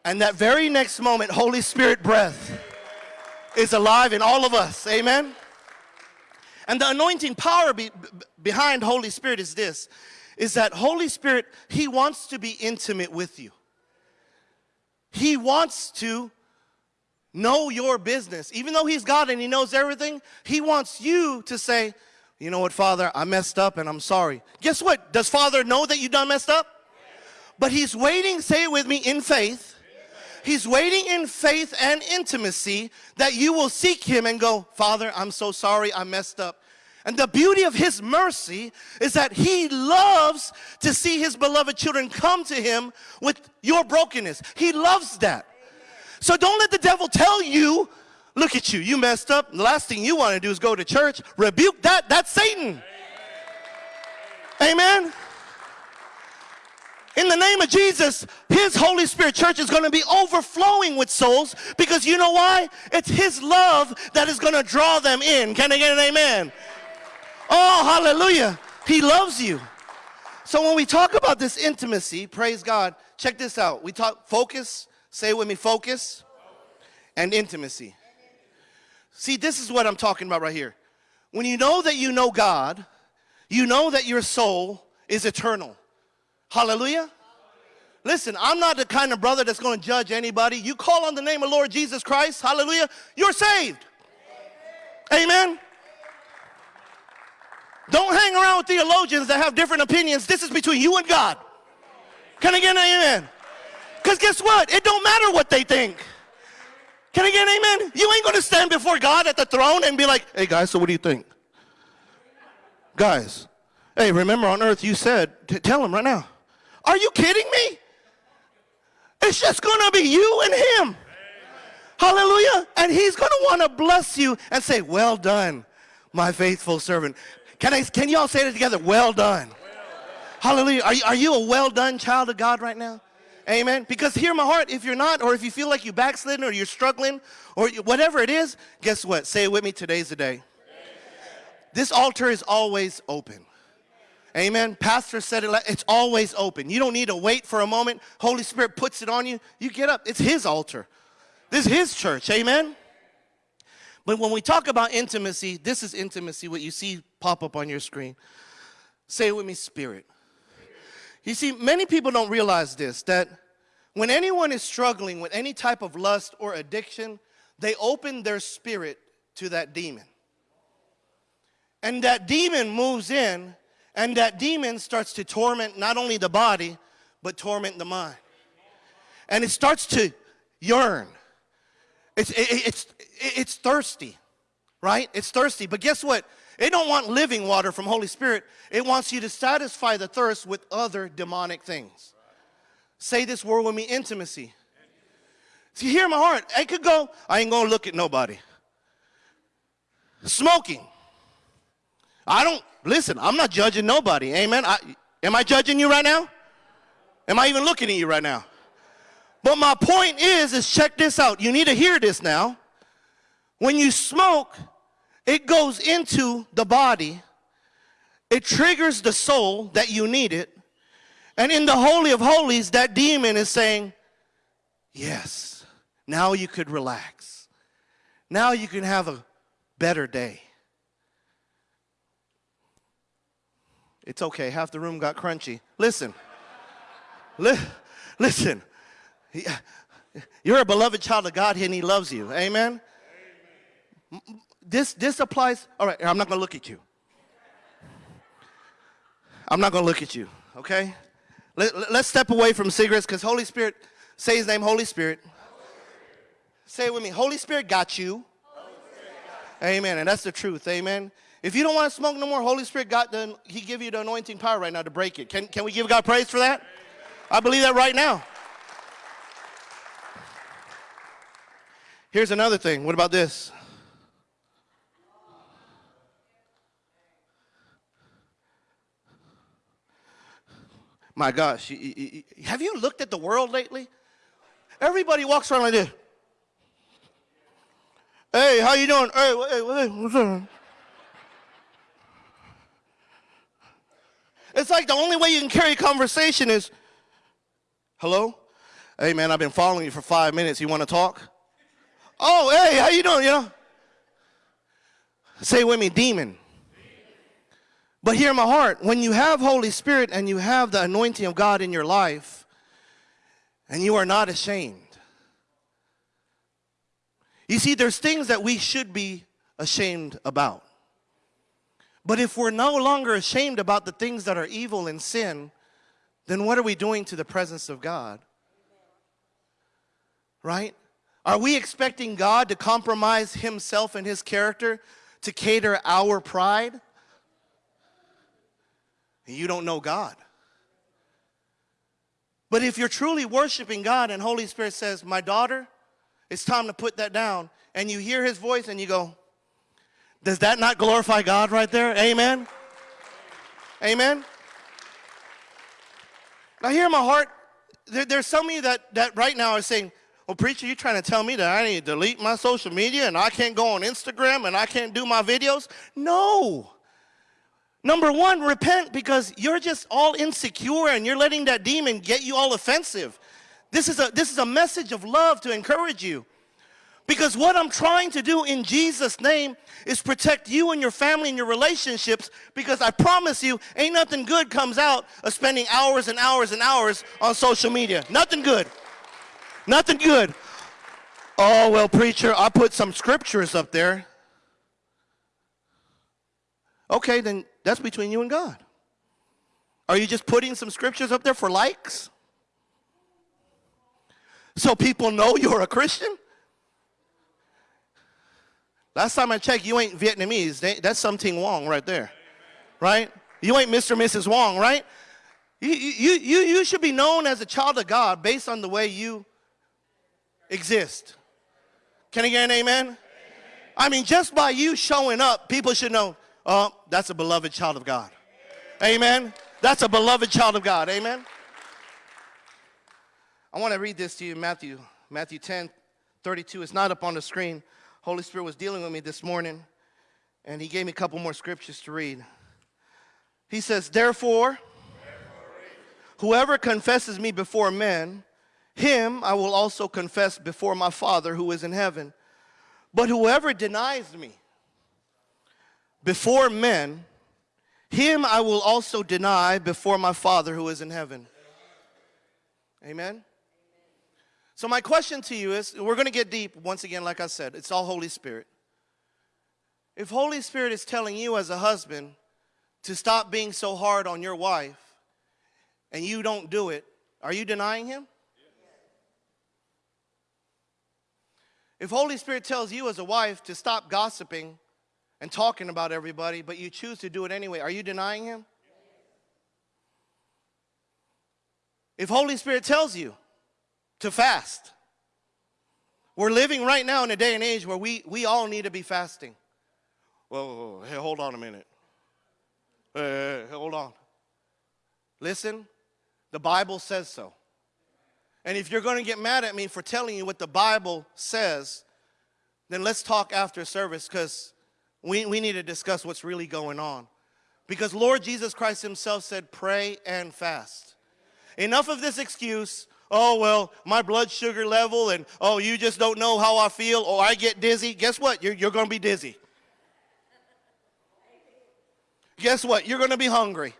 And that very next moment, Holy Spirit breath is alive in all of us. Amen. And the anointing power be, behind Holy Spirit is this is that Holy Spirit, He wants to be intimate with you. He wants to know your business. Even though He's God and He knows everything, He wants you to say, you know what, Father, I messed up and I'm sorry. Guess what? Does Father know that you done messed up? But He's waiting, say it with me, in faith. He's waiting in faith and intimacy that you will seek Him and go, Father, I'm so sorry, I messed up. And the beauty of His mercy is that He loves to see His beloved children come to Him with your brokenness. He loves that. So don't let the devil tell you, look at you, you messed up. The last thing you want to do is go to church. Rebuke that. That's Satan. Amen. In the name of Jesus, His Holy Spirit church is going to be overflowing with souls because you know why? It's His love that is going to draw them in. Can I get an amen? Oh, hallelujah. He loves you. So when we talk about this intimacy, praise God, check this out. We talk focus, say with me, focus, and intimacy. See, this is what I'm talking about right here. When you know that you know God, you know that your soul is eternal. Hallelujah. Listen, I'm not the kind of brother that's going to judge anybody. You call on the name of Lord Jesus Christ, hallelujah, you're saved. Amen. Don't hang around with theologians that have different opinions. This is between you and God. Can I get an amen? Because guess what? It don't matter what they think. Can I get an amen? You ain't going to stand before God at the throne and be like, hey guys, so what do you think? Guys, hey, remember on earth you said, tell him right now. Are you kidding me? It's just going to be you and him. Hallelujah. And he's going to want to bless you and say, well done, my faithful servant. Can, I, can you all say it together? Well done. Well done. Hallelujah. Are you, are you a well done child of God right now? Amen. Because hear my heart, if you're not, or if you feel like you backslidden or you're struggling, or whatever it is, guess what? Say it with me, today's the day. Amen. This altar is always open. Amen. Pastor said it, it's always open. You don't need to wait for a moment. Holy Spirit puts it on you. You get up. It's His altar. This is His church. Amen. But when we talk about intimacy, this is intimacy, what you see pop up on your screen. Say it with me, spirit. You see, many people don't realize this, that when anyone is struggling with any type of lust or addiction, they open their spirit to that demon. And that demon moves in, and that demon starts to torment not only the body, but torment the mind. And it starts to yearn. It's, it, it's, it's thirsty, right? It's thirsty. But guess what? It don't want living water from Holy Spirit. It wants you to satisfy the thirst with other demonic things. Say this word with me, intimacy. See, hear my heart. I could go, I ain't gonna look at nobody. Smoking. I don't, listen, I'm not judging nobody. Amen. I, am I judging you right now? Am I even looking at you right now? But my point is, is check this out. You need to hear this now. When you smoke, it goes into the body. It triggers the soul that you need it. And in the Holy of Holies, that demon is saying, yes, now you could relax. Now you can have a better day. It's okay, half the room got crunchy. Listen, li listen, you're a beloved child of God here and He loves you. Amen? Amen. This, this applies. All right, I'm not to look at you. I'm not to look at you, okay? Let, let's step away from cigarettes because Holy Spirit, say His name, Holy Spirit. Say it with me. Holy Spirit got you. Got Amen. And that's the truth. Amen. If you don't want to smoke no more, Holy Spirit God, the, He give you the anointing power right now to break it. Can, can we give God praise for that? I believe that right now. Here's another thing. What about this? My gosh, have you looked at the world lately? Everybody walks around like this. Hey, how you doing? Hey, hey, what's up? It's like the only way you can carry conversation is, hello? Hey man, I've been following you for five minutes. You want to talk? Oh, hey, how you doing? You know? Say with me, demon. But hear my heart. When you have Holy Spirit and you have the anointing of God in your life, and you are not ashamed. You see, there's things that we should be ashamed about. But if we're no longer ashamed about the things that are evil and sin, then what are we doing to the presence of God? Right? Are we expecting God to compromise himself and his character to cater our pride? You don't know God. But if you're truly worshiping God and Holy Spirit says, my daughter, it's time to put that down, and you hear his voice and you go, does that not glorify God right there? Amen? Amen? Now here in my heart. There, there's some of you that, that right now are saying, well, preacher, you trying to tell me that I need to delete my social media and I can't go on Instagram and I can't do my videos? No. Number one, repent because you're just all insecure and you're letting that demon get you all offensive. This is a, this is a message of love to encourage you. Because what I'm trying to do in Jesus' name is protect you and your family and your relationships because I promise you, ain't nothing good comes out of spending hours and hours and hours on social media. Nothing good. Nothing good. Oh, well, preacher, I put some scriptures up there. Okay, then that's between you and God. Are you just putting some scriptures up there for likes? So people know you're a Christian? Last time I checked, you ain't Vietnamese. That's something wrong right there. Right? You ain't Mr. and Mrs. Wong, right? You, you, you, you should be known as a child of God based on the way you exist. Can I get an amen? amen? I mean, just by you showing up, people should know, oh, that's a beloved child of God. Amen? amen? That's a beloved child of God. Amen? I want to read this to you, Matthew, Matthew 10, 32. It's not up on the screen. Holy Spirit was dealing with me this morning, and he gave me a couple more scriptures to read. He says, Therefore, whoever confesses me before men, him I will also confess before my Father who is in heaven. But whoever denies me before men, him I will also deny before my Father who is in heaven. Amen. So my question to you is, we're going to get deep once again, like I said, it's all Holy Spirit. If Holy Spirit is telling you as a husband to stop being so hard on your wife and you don't do it, are you denying him? If Holy Spirit tells you as a wife to stop gossiping and talking about everybody, but you choose to do it anyway, are you denying him? If Holy Spirit tells you to fast. We're living right now in a day and age where we, we all need to be fasting. Whoa, hey, hold on a minute. Hey, hey, hold on. Listen, the Bible says so. And if you're going to get mad at me for telling you what the Bible says, then let's talk after service because we, we need to discuss what's really going on. Because Lord Jesus Christ himself said, pray and fast. Enough of this excuse oh, well, my blood sugar level, and oh, you just don't know how I feel, or I get dizzy. Guess what? You're, you're going to be dizzy. Guess what? You're going to be hungry.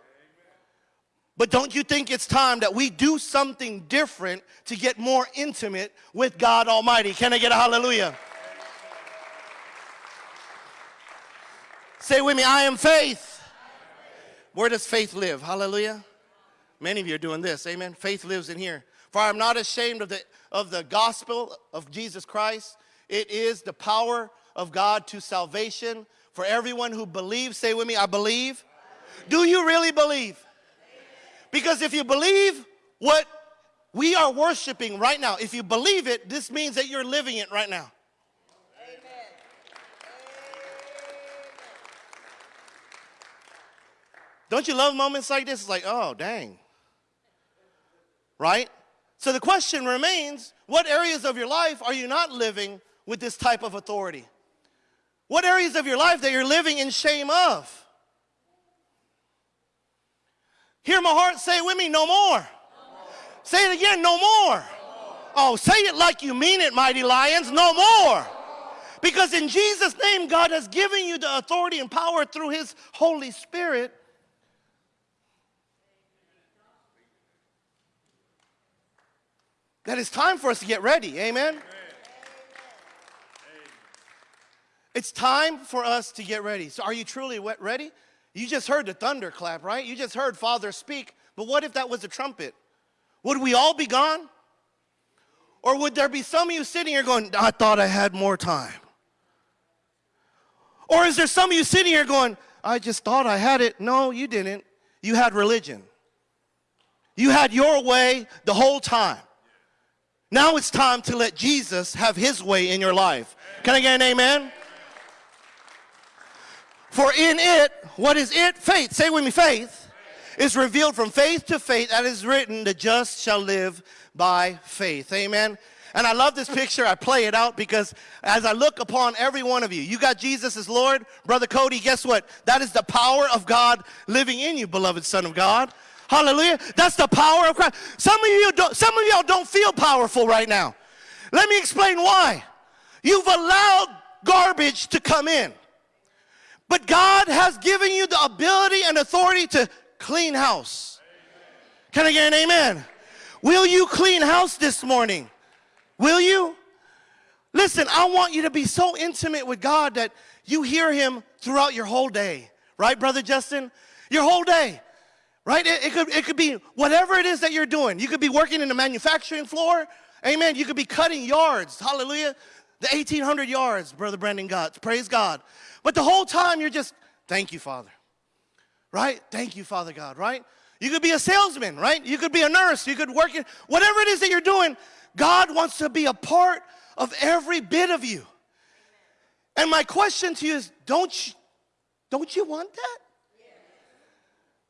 But don't you think it's time that we do something different to get more intimate with God Almighty? Can I get a hallelujah? Say with me, I am faith. Where does faith live? Hallelujah. Many of you are doing this. Amen. Faith lives in here. For I am not ashamed of the, of the gospel of Jesus Christ. It is the power of God to salvation for everyone who believes. Say with me, I believe. Do you really believe? Because if you believe what we are worshiping right now, if you believe it, this means that you're living it right now. Don't you love moments like this? It's like, oh, dang. Right? So the question remains, what areas of your life are you not living with this type of authority? What areas of your life that you're living in shame of? Hear my heart say it with me, no more. no more. Say it again, no more. no more. Oh, say it like you mean it, mighty lions. No more. Because in Jesus' name, God has given you the authority and power through His Holy Spirit. That it's time for us to get ready. Amen. It's time for us to get ready. So, are you truly ready? You just heard the thunder clap, right? You just heard Father speak. But what if that was a trumpet? Would we all be gone? Or would there be some of you sitting here going, I thought I had more time? Or is there some of you sitting here going, I just thought I had it? No, you didn't. You had religion. You had your way the whole time. Now it's time to let Jesus have his way in your life. Can I get an amen? For in it, what is it? Faith. Say with me, faith is revealed from faith to faith, that is written, the just shall live by faith. Amen. And I love this picture. I play it out because as I look upon every one of you, you got Jesus as Lord. Brother Cody, guess what? That is the power of God living in you, beloved Son of God. Hallelujah. That's the power of Christ. Some of you don't, some of y'all don't feel powerful right now. Let me explain why. You've allowed garbage to come in. But God has given you the ability and authority to clean house. Can I get an amen? Will you clean house this morning? Will you? Listen, I want you to be so intimate with God that you hear Him throughout your whole day. Right, Brother Justin? Your whole day. Right? It, it could, it could be whatever it is that you're doing. You could be working in the manufacturing floor. Amen. You could be cutting yards. Hallelujah. The 1,800 yards, Brother Brandon got. Praise God. But the whole time you're just, thank you, Father. Right? Thank you, Father God, right? You could be a salesman, right? You could be a nurse. You could work in whatever it is that you're doing. God wants to be a part of every bit of you. And my question to you is don't you, don't you want that?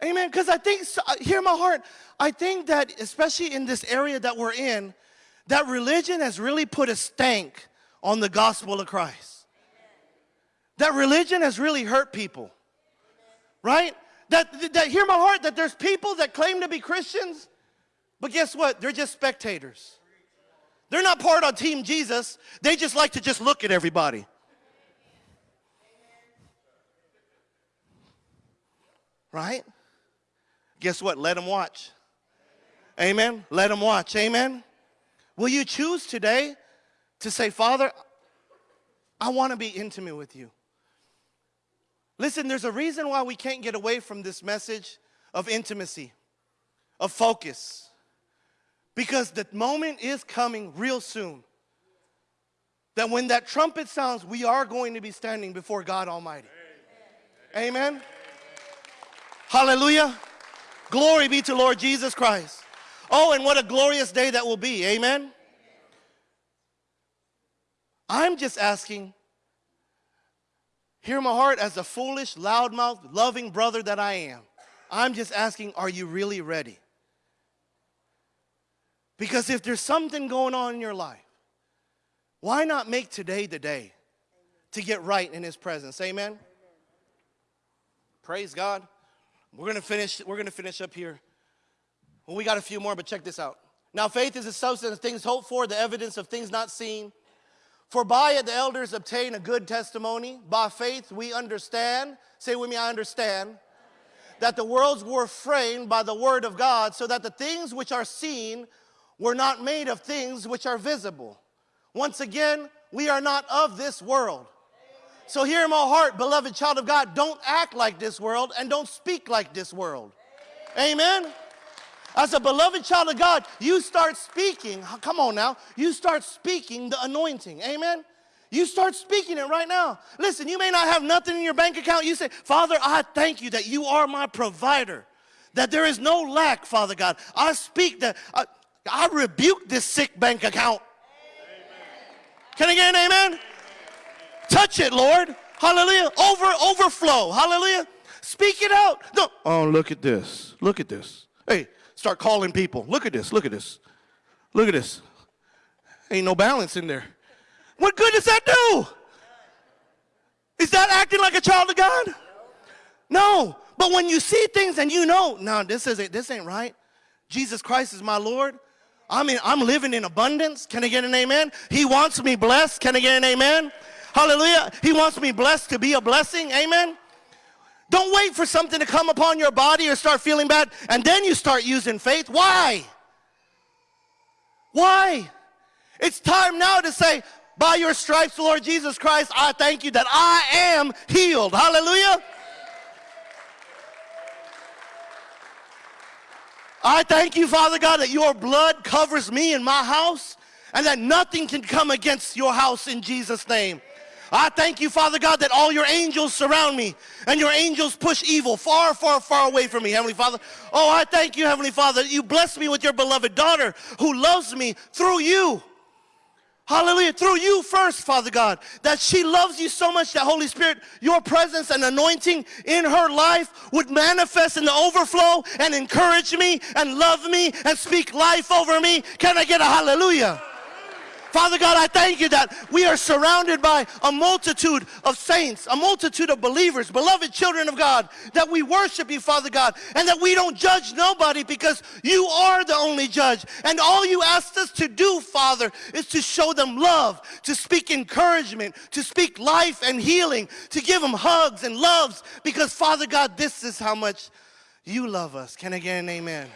Amen. Because I think, so, hear my heart, I think that, especially in this area that we're in, that religion has really put a stank on the gospel of Christ. That religion has really hurt people. Right? That, that, hear my heart, that there's people that claim to be Christians, but guess what? They're just spectators. They're not part of Team Jesus. They just like to just look at everybody. Right? Guess what? Let them watch. Amen. Let them watch. Amen. Will you choose today to say, Father, I want to be intimate with you? Listen, there's a reason why we can't get away from this message of intimacy, of focus. Because the moment is coming real soon that when that trumpet sounds, we are going to be standing before God Almighty. Amen. Amen. Hallelujah. Glory be to Lord Jesus Christ. Oh, and what a glorious day that will be. Amen. I'm just asking, hear my heart as a foolish, loudmouth, loving brother that I am. I'm just asking, are you really ready? Because if there's something going on in your life, why not make today the day to get right in his presence? Amen. Praise God. We're to finish we're to finish up here. Well, we got a few more, but check this out. Now faith is the substance of things hoped for, the evidence of things not seen. For by it the elders obtain a good testimony. By faith we understand, say with me, I understand, that the worlds were framed by the word of God, so that the things which are seen were not made of things which are visible. Once again, we are not of this world. So, hear in my heart, beloved child of God, don't act like this world and don't speak like this world. Amen. As a beloved child of God, you start speaking. Come on now. You start speaking the anointing. Amen. You start speaking it right now. Listen, you may not have nothing in your bank account. You say, Father, I thank you that you are my provider, that there is no lack, Father God. I speak that, I, I rebuke this sick bank account. Amen. Can I get an amen? Touch it, Lord. Hallelujah. Over, overflow. Hallelujah. Speak it out. No. Oh, look at this. Look at this. Hey, start calling people. Look at this. Look at this. Look at this. Ain't no balance in there. What good does that do? Is that acting like a child of God? No. But when you see things and you know, no, this isn't this ain't right. Jesus Christ is my Lord. I mean, I'm living in abundance. Can I get an amen? He wants me blessed. Can I get an amen? Hallelujah. He wants me blessed to be a blessing. Amen. Don't wait for something to come upon your body or start feeling bad and then you start using faith. Why? Why? It's time now to say, by your stripes, Lord Jesus Christ, I thank you that I am healed. Hallelujah. I thank you, Father God, that your blood covers me and my house and that nothing can come against your house in Jesus' name. I thank you, Father God, that all your angels surround me and your angels push evil far, far, far away from me, Heavenly Father. Oh, I thank you, Heavenly Father, that you bless me with your beloved daughter who loves me through you. Hallelujah. Through you first, Father God, that she loves you so much that Holy Spirit, your presence and anointing in her life would manifest in the overflow and encourage me and love me and speak life over me. Can I get a hallelujah? Father God, I thank you that we are surrounded by a multitude of saints, a multitude of believers, beloved children of God, that we worship you, Father God, and that we don't judge nobody because you are the only judge. And all you asked us to do, Father, is to show them love, to speak encouragement, to speak life and healing, to give them hugs and loves, because, Father God, this is how much you love us. Can I get an amen?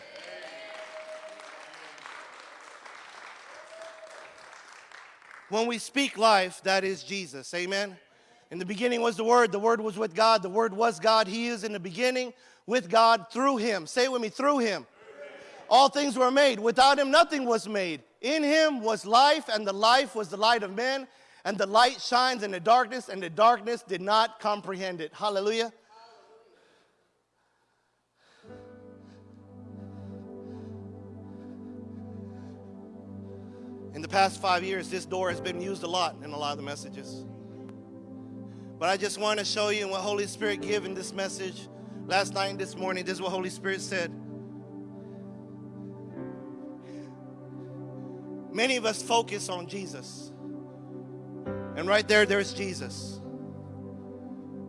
When we speak life, that is Jesus. Amen. In the beginning was the Word, the Word was with God, the Word was God. He is in the beginning with God through Him. Say it with me through Him. All things were made. Without Him, nothing was made. In Him was life, and the life was the light of men. And the light shines in the darkness, and the darkness did not comprehend it. Hallelujah. In the past five years, this door has been used a lot in a lot of the messages. But I just want to show you what Holy Spirit gave in this message last night and this morning. This is what Holy Spirit said. Many of us focus on Jesus. And right there, there's Jesus.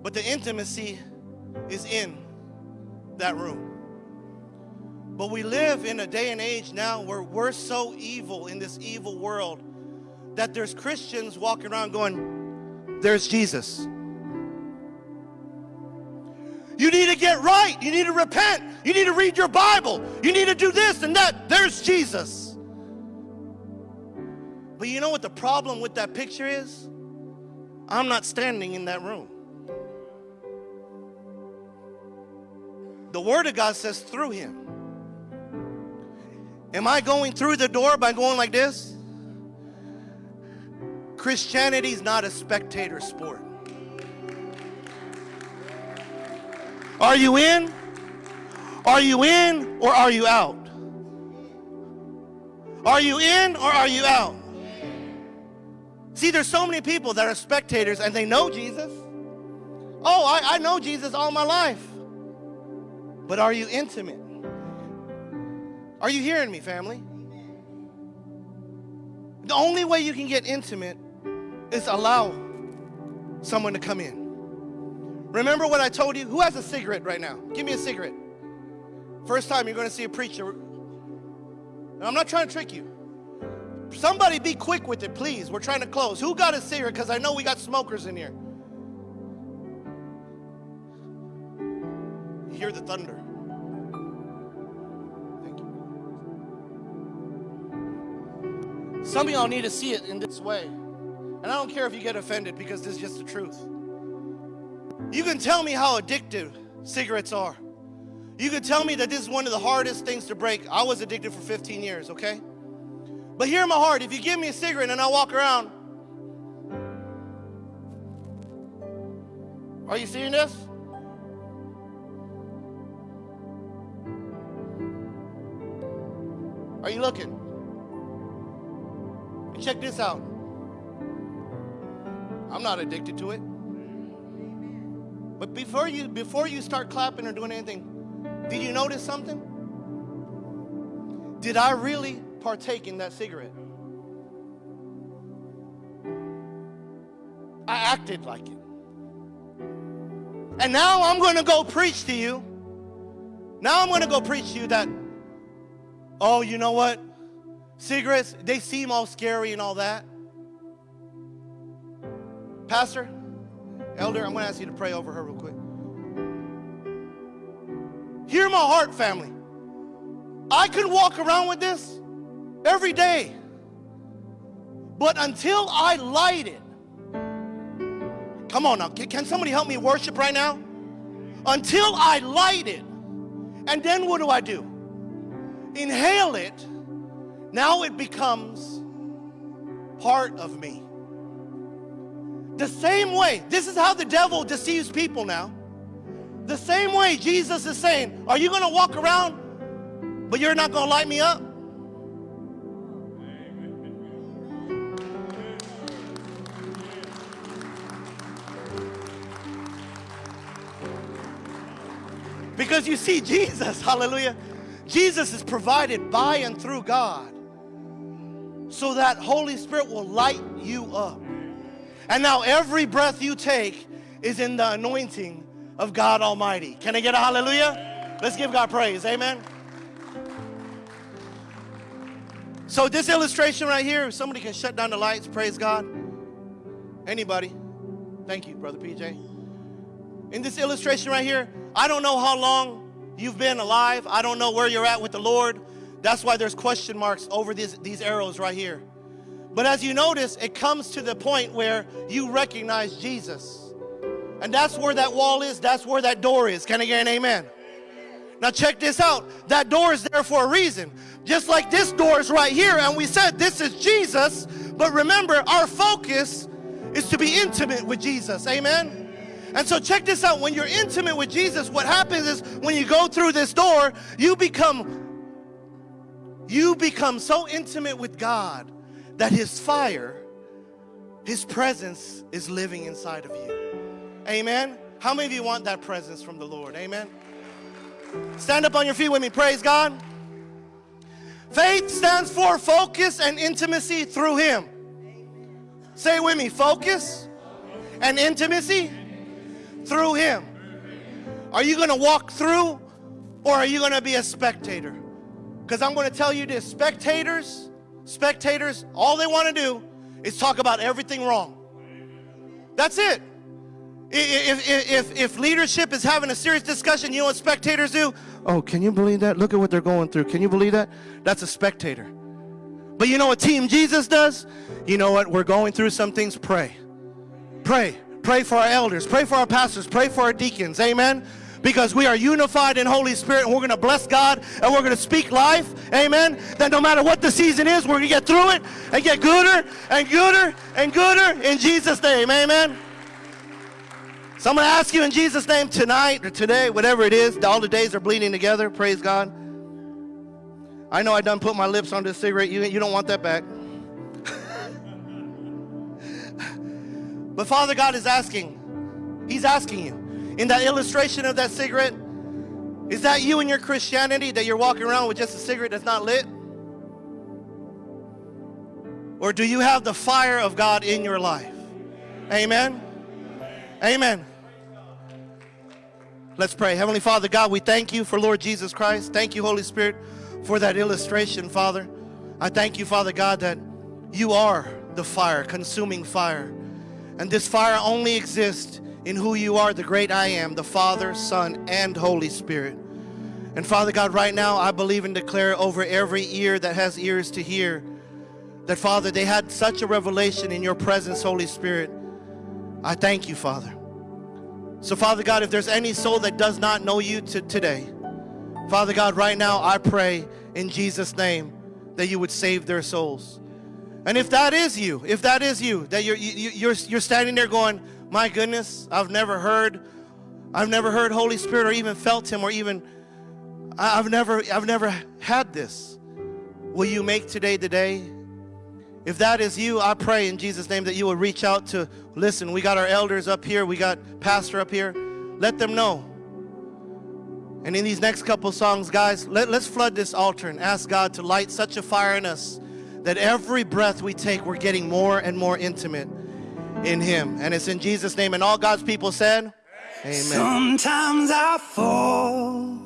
But the intimacy is in that room. But we live in a day and age now where we're so evil in this evil world that there's Christians walking around going, There's Jesus. You need to get right. You need to repent. You need to read your Bible. You need to do this and that. There's Jesus. But you know what the problem with that picture is? I'm not standing in that room. The Word of God says through Him. Am I going through the door by going like this? Christianity is not a spectator sport. Are you in? Are you in or are you out? Are you in or are you out? See, there's so many people that are spectators and they know Jesus. Oh, I, I know Jesus all my life. But are you intimate? Are you hearing me, family? The only way you can get intimate is allow someone to come in. Remember what I told you? Who has a cigarette right now? Give me a cigarette. First time you're going to see a preacher. And I'm not trying to trick you. Somebody be quick with it, please. We're trying to close. Who got a cigarette? Because I know we got smokers in here. Hear the thunder. Some of y'all need to see it in this way. And I don't care if you get offended because this is just the truth. You can tell me how addictive cigarettes are. You can tell me that this is one of the hardest things to break. I was addicted for 15 years, okay? But hear my heart, if you give me a cigarette and I walk around, are you seeing this? Are you looking? Check this out. I'm not addicted to it. But before you before you start clapping or doing anything, did you notice something? Did I really partake in that cigarette? I acted like it. And now I'm going to go preach to you. Now I'm going to go preach to you that, oh, you know what? Cigarettes, they seem all scary and all that. Pastor, Elder, I'm going to ask you to pray over her real quick. Hear my heart, family. I could walk around with this every day. But until I light it, come on now, can, can somebody help me worship right now? Until I light it, and then what do I do? Inhale it, now it becomes part of me. The same way, this is how the devil deceives people now. The same way Jesus is saying, Are you going to walk around, but you're not going to light me up? Because you see, Jesus, *laughs* hallelujah, Jesus is provided by and through God so that Holy Spirit will light you up. And now every breath you take is in the anointing of God Almighty. Can I get a hallelujah? Let's give God praise. Amen. So this illustration right here, somebody can shut down the lights, praise God. Anybody? Thank you, Brother PJ. In this illustration right here, I don't know how long you've been alive. I don't know where you're at with the Lord. That's why there's question marks over these, these arrows right here. But as you notice, it comes to the point where you recognize Jesus. And that's where that wall is, that's where that door is. Can I get an amen? Now check this out. That door is there for a reason. Just like this door is right here, and we said this is Jesus. But remember, our focus is to be intimate with Jesus. Amen. And so check this out. When you're intimate with Jesus, what happens is when you go through this door, you become you become so intimate with God that his fire, his presence is living inside of you. Amen. How many of you want that presence from the Lord? Amen. Stand up on your feet with me. Praise God. Faith stands for focus and intimacy through him. Say with me, focus and intimacy through him. Are you going to walk through or are you going to be a spectator? Because I'm going to tell you this spectators, spectators, all they want to do is talk about everything wrong. That's it. If, if, if, if leadership is having a serious discussion, you know what spectators do? Oh, can you believe that? Look at what they're going through. Can you believe that? That's a spectator. But you know what Team Jesus does? You know what? We're going through some things. Pray. Pray. Pray for our elders. Pray for our pastors. Pray for our deacons. Amen because we are unified in Holy Spirit and we're going to bless God and we're going to speak life. Amen. That no matter what the season is, we're going to get through it and get gooder and gooder and gooder in Jesus' name. Amen. So I'm going to ask you in Jesus' name tonight or today, whatever it is, all the days are bleeding together. Praise God. I know I done put my lips on this cigarette. You, you don't want that back. *laughs* but Father God is asking, He's asking you in that illustration of that cigarette, is that you and your Christianity that you're walking around with just a cigarette that's not lit? Or do you have the fire of God in your life? Amen. Amen. Let's pray. Heavenly Father, God, we thank you for Lord Jesus Christ. Thank you, Holy Spirit, for that illustration, Father. I thank you, Father God, that you are the fire, consuming fire. And this fire only exists in who you are, the great I am, the Father, Son, and Holy Spirit. And Father God, right now, I believe and declare over every ear that has ears to hear that, Father, they had such a revelation in your presence, Holy Spirit. I thank you, Father. So, Father God, if there's any soul that does not know you today, Father God, right now, I pray in Jesus' name that you would save their souls. And if that is you, if that is you, that you're, you, are you you're standing there going, my goodness, I've never heard, I've never heard Holy Spirit or even felt Him or even, I've never, I've never had this. Will you make today the day? If that is you, I pray in Jesus' name that you will reach out to, listen, we got our elders up here, we got pastor up here. Let them know. And in these next couple songs, guys, let, let's flood this altar and ask God to light such a fire in us that every breath we take, we're getting more and more intimate in him. And it's in Jesus' name. And all God's people said, Amen. Sometimes I fall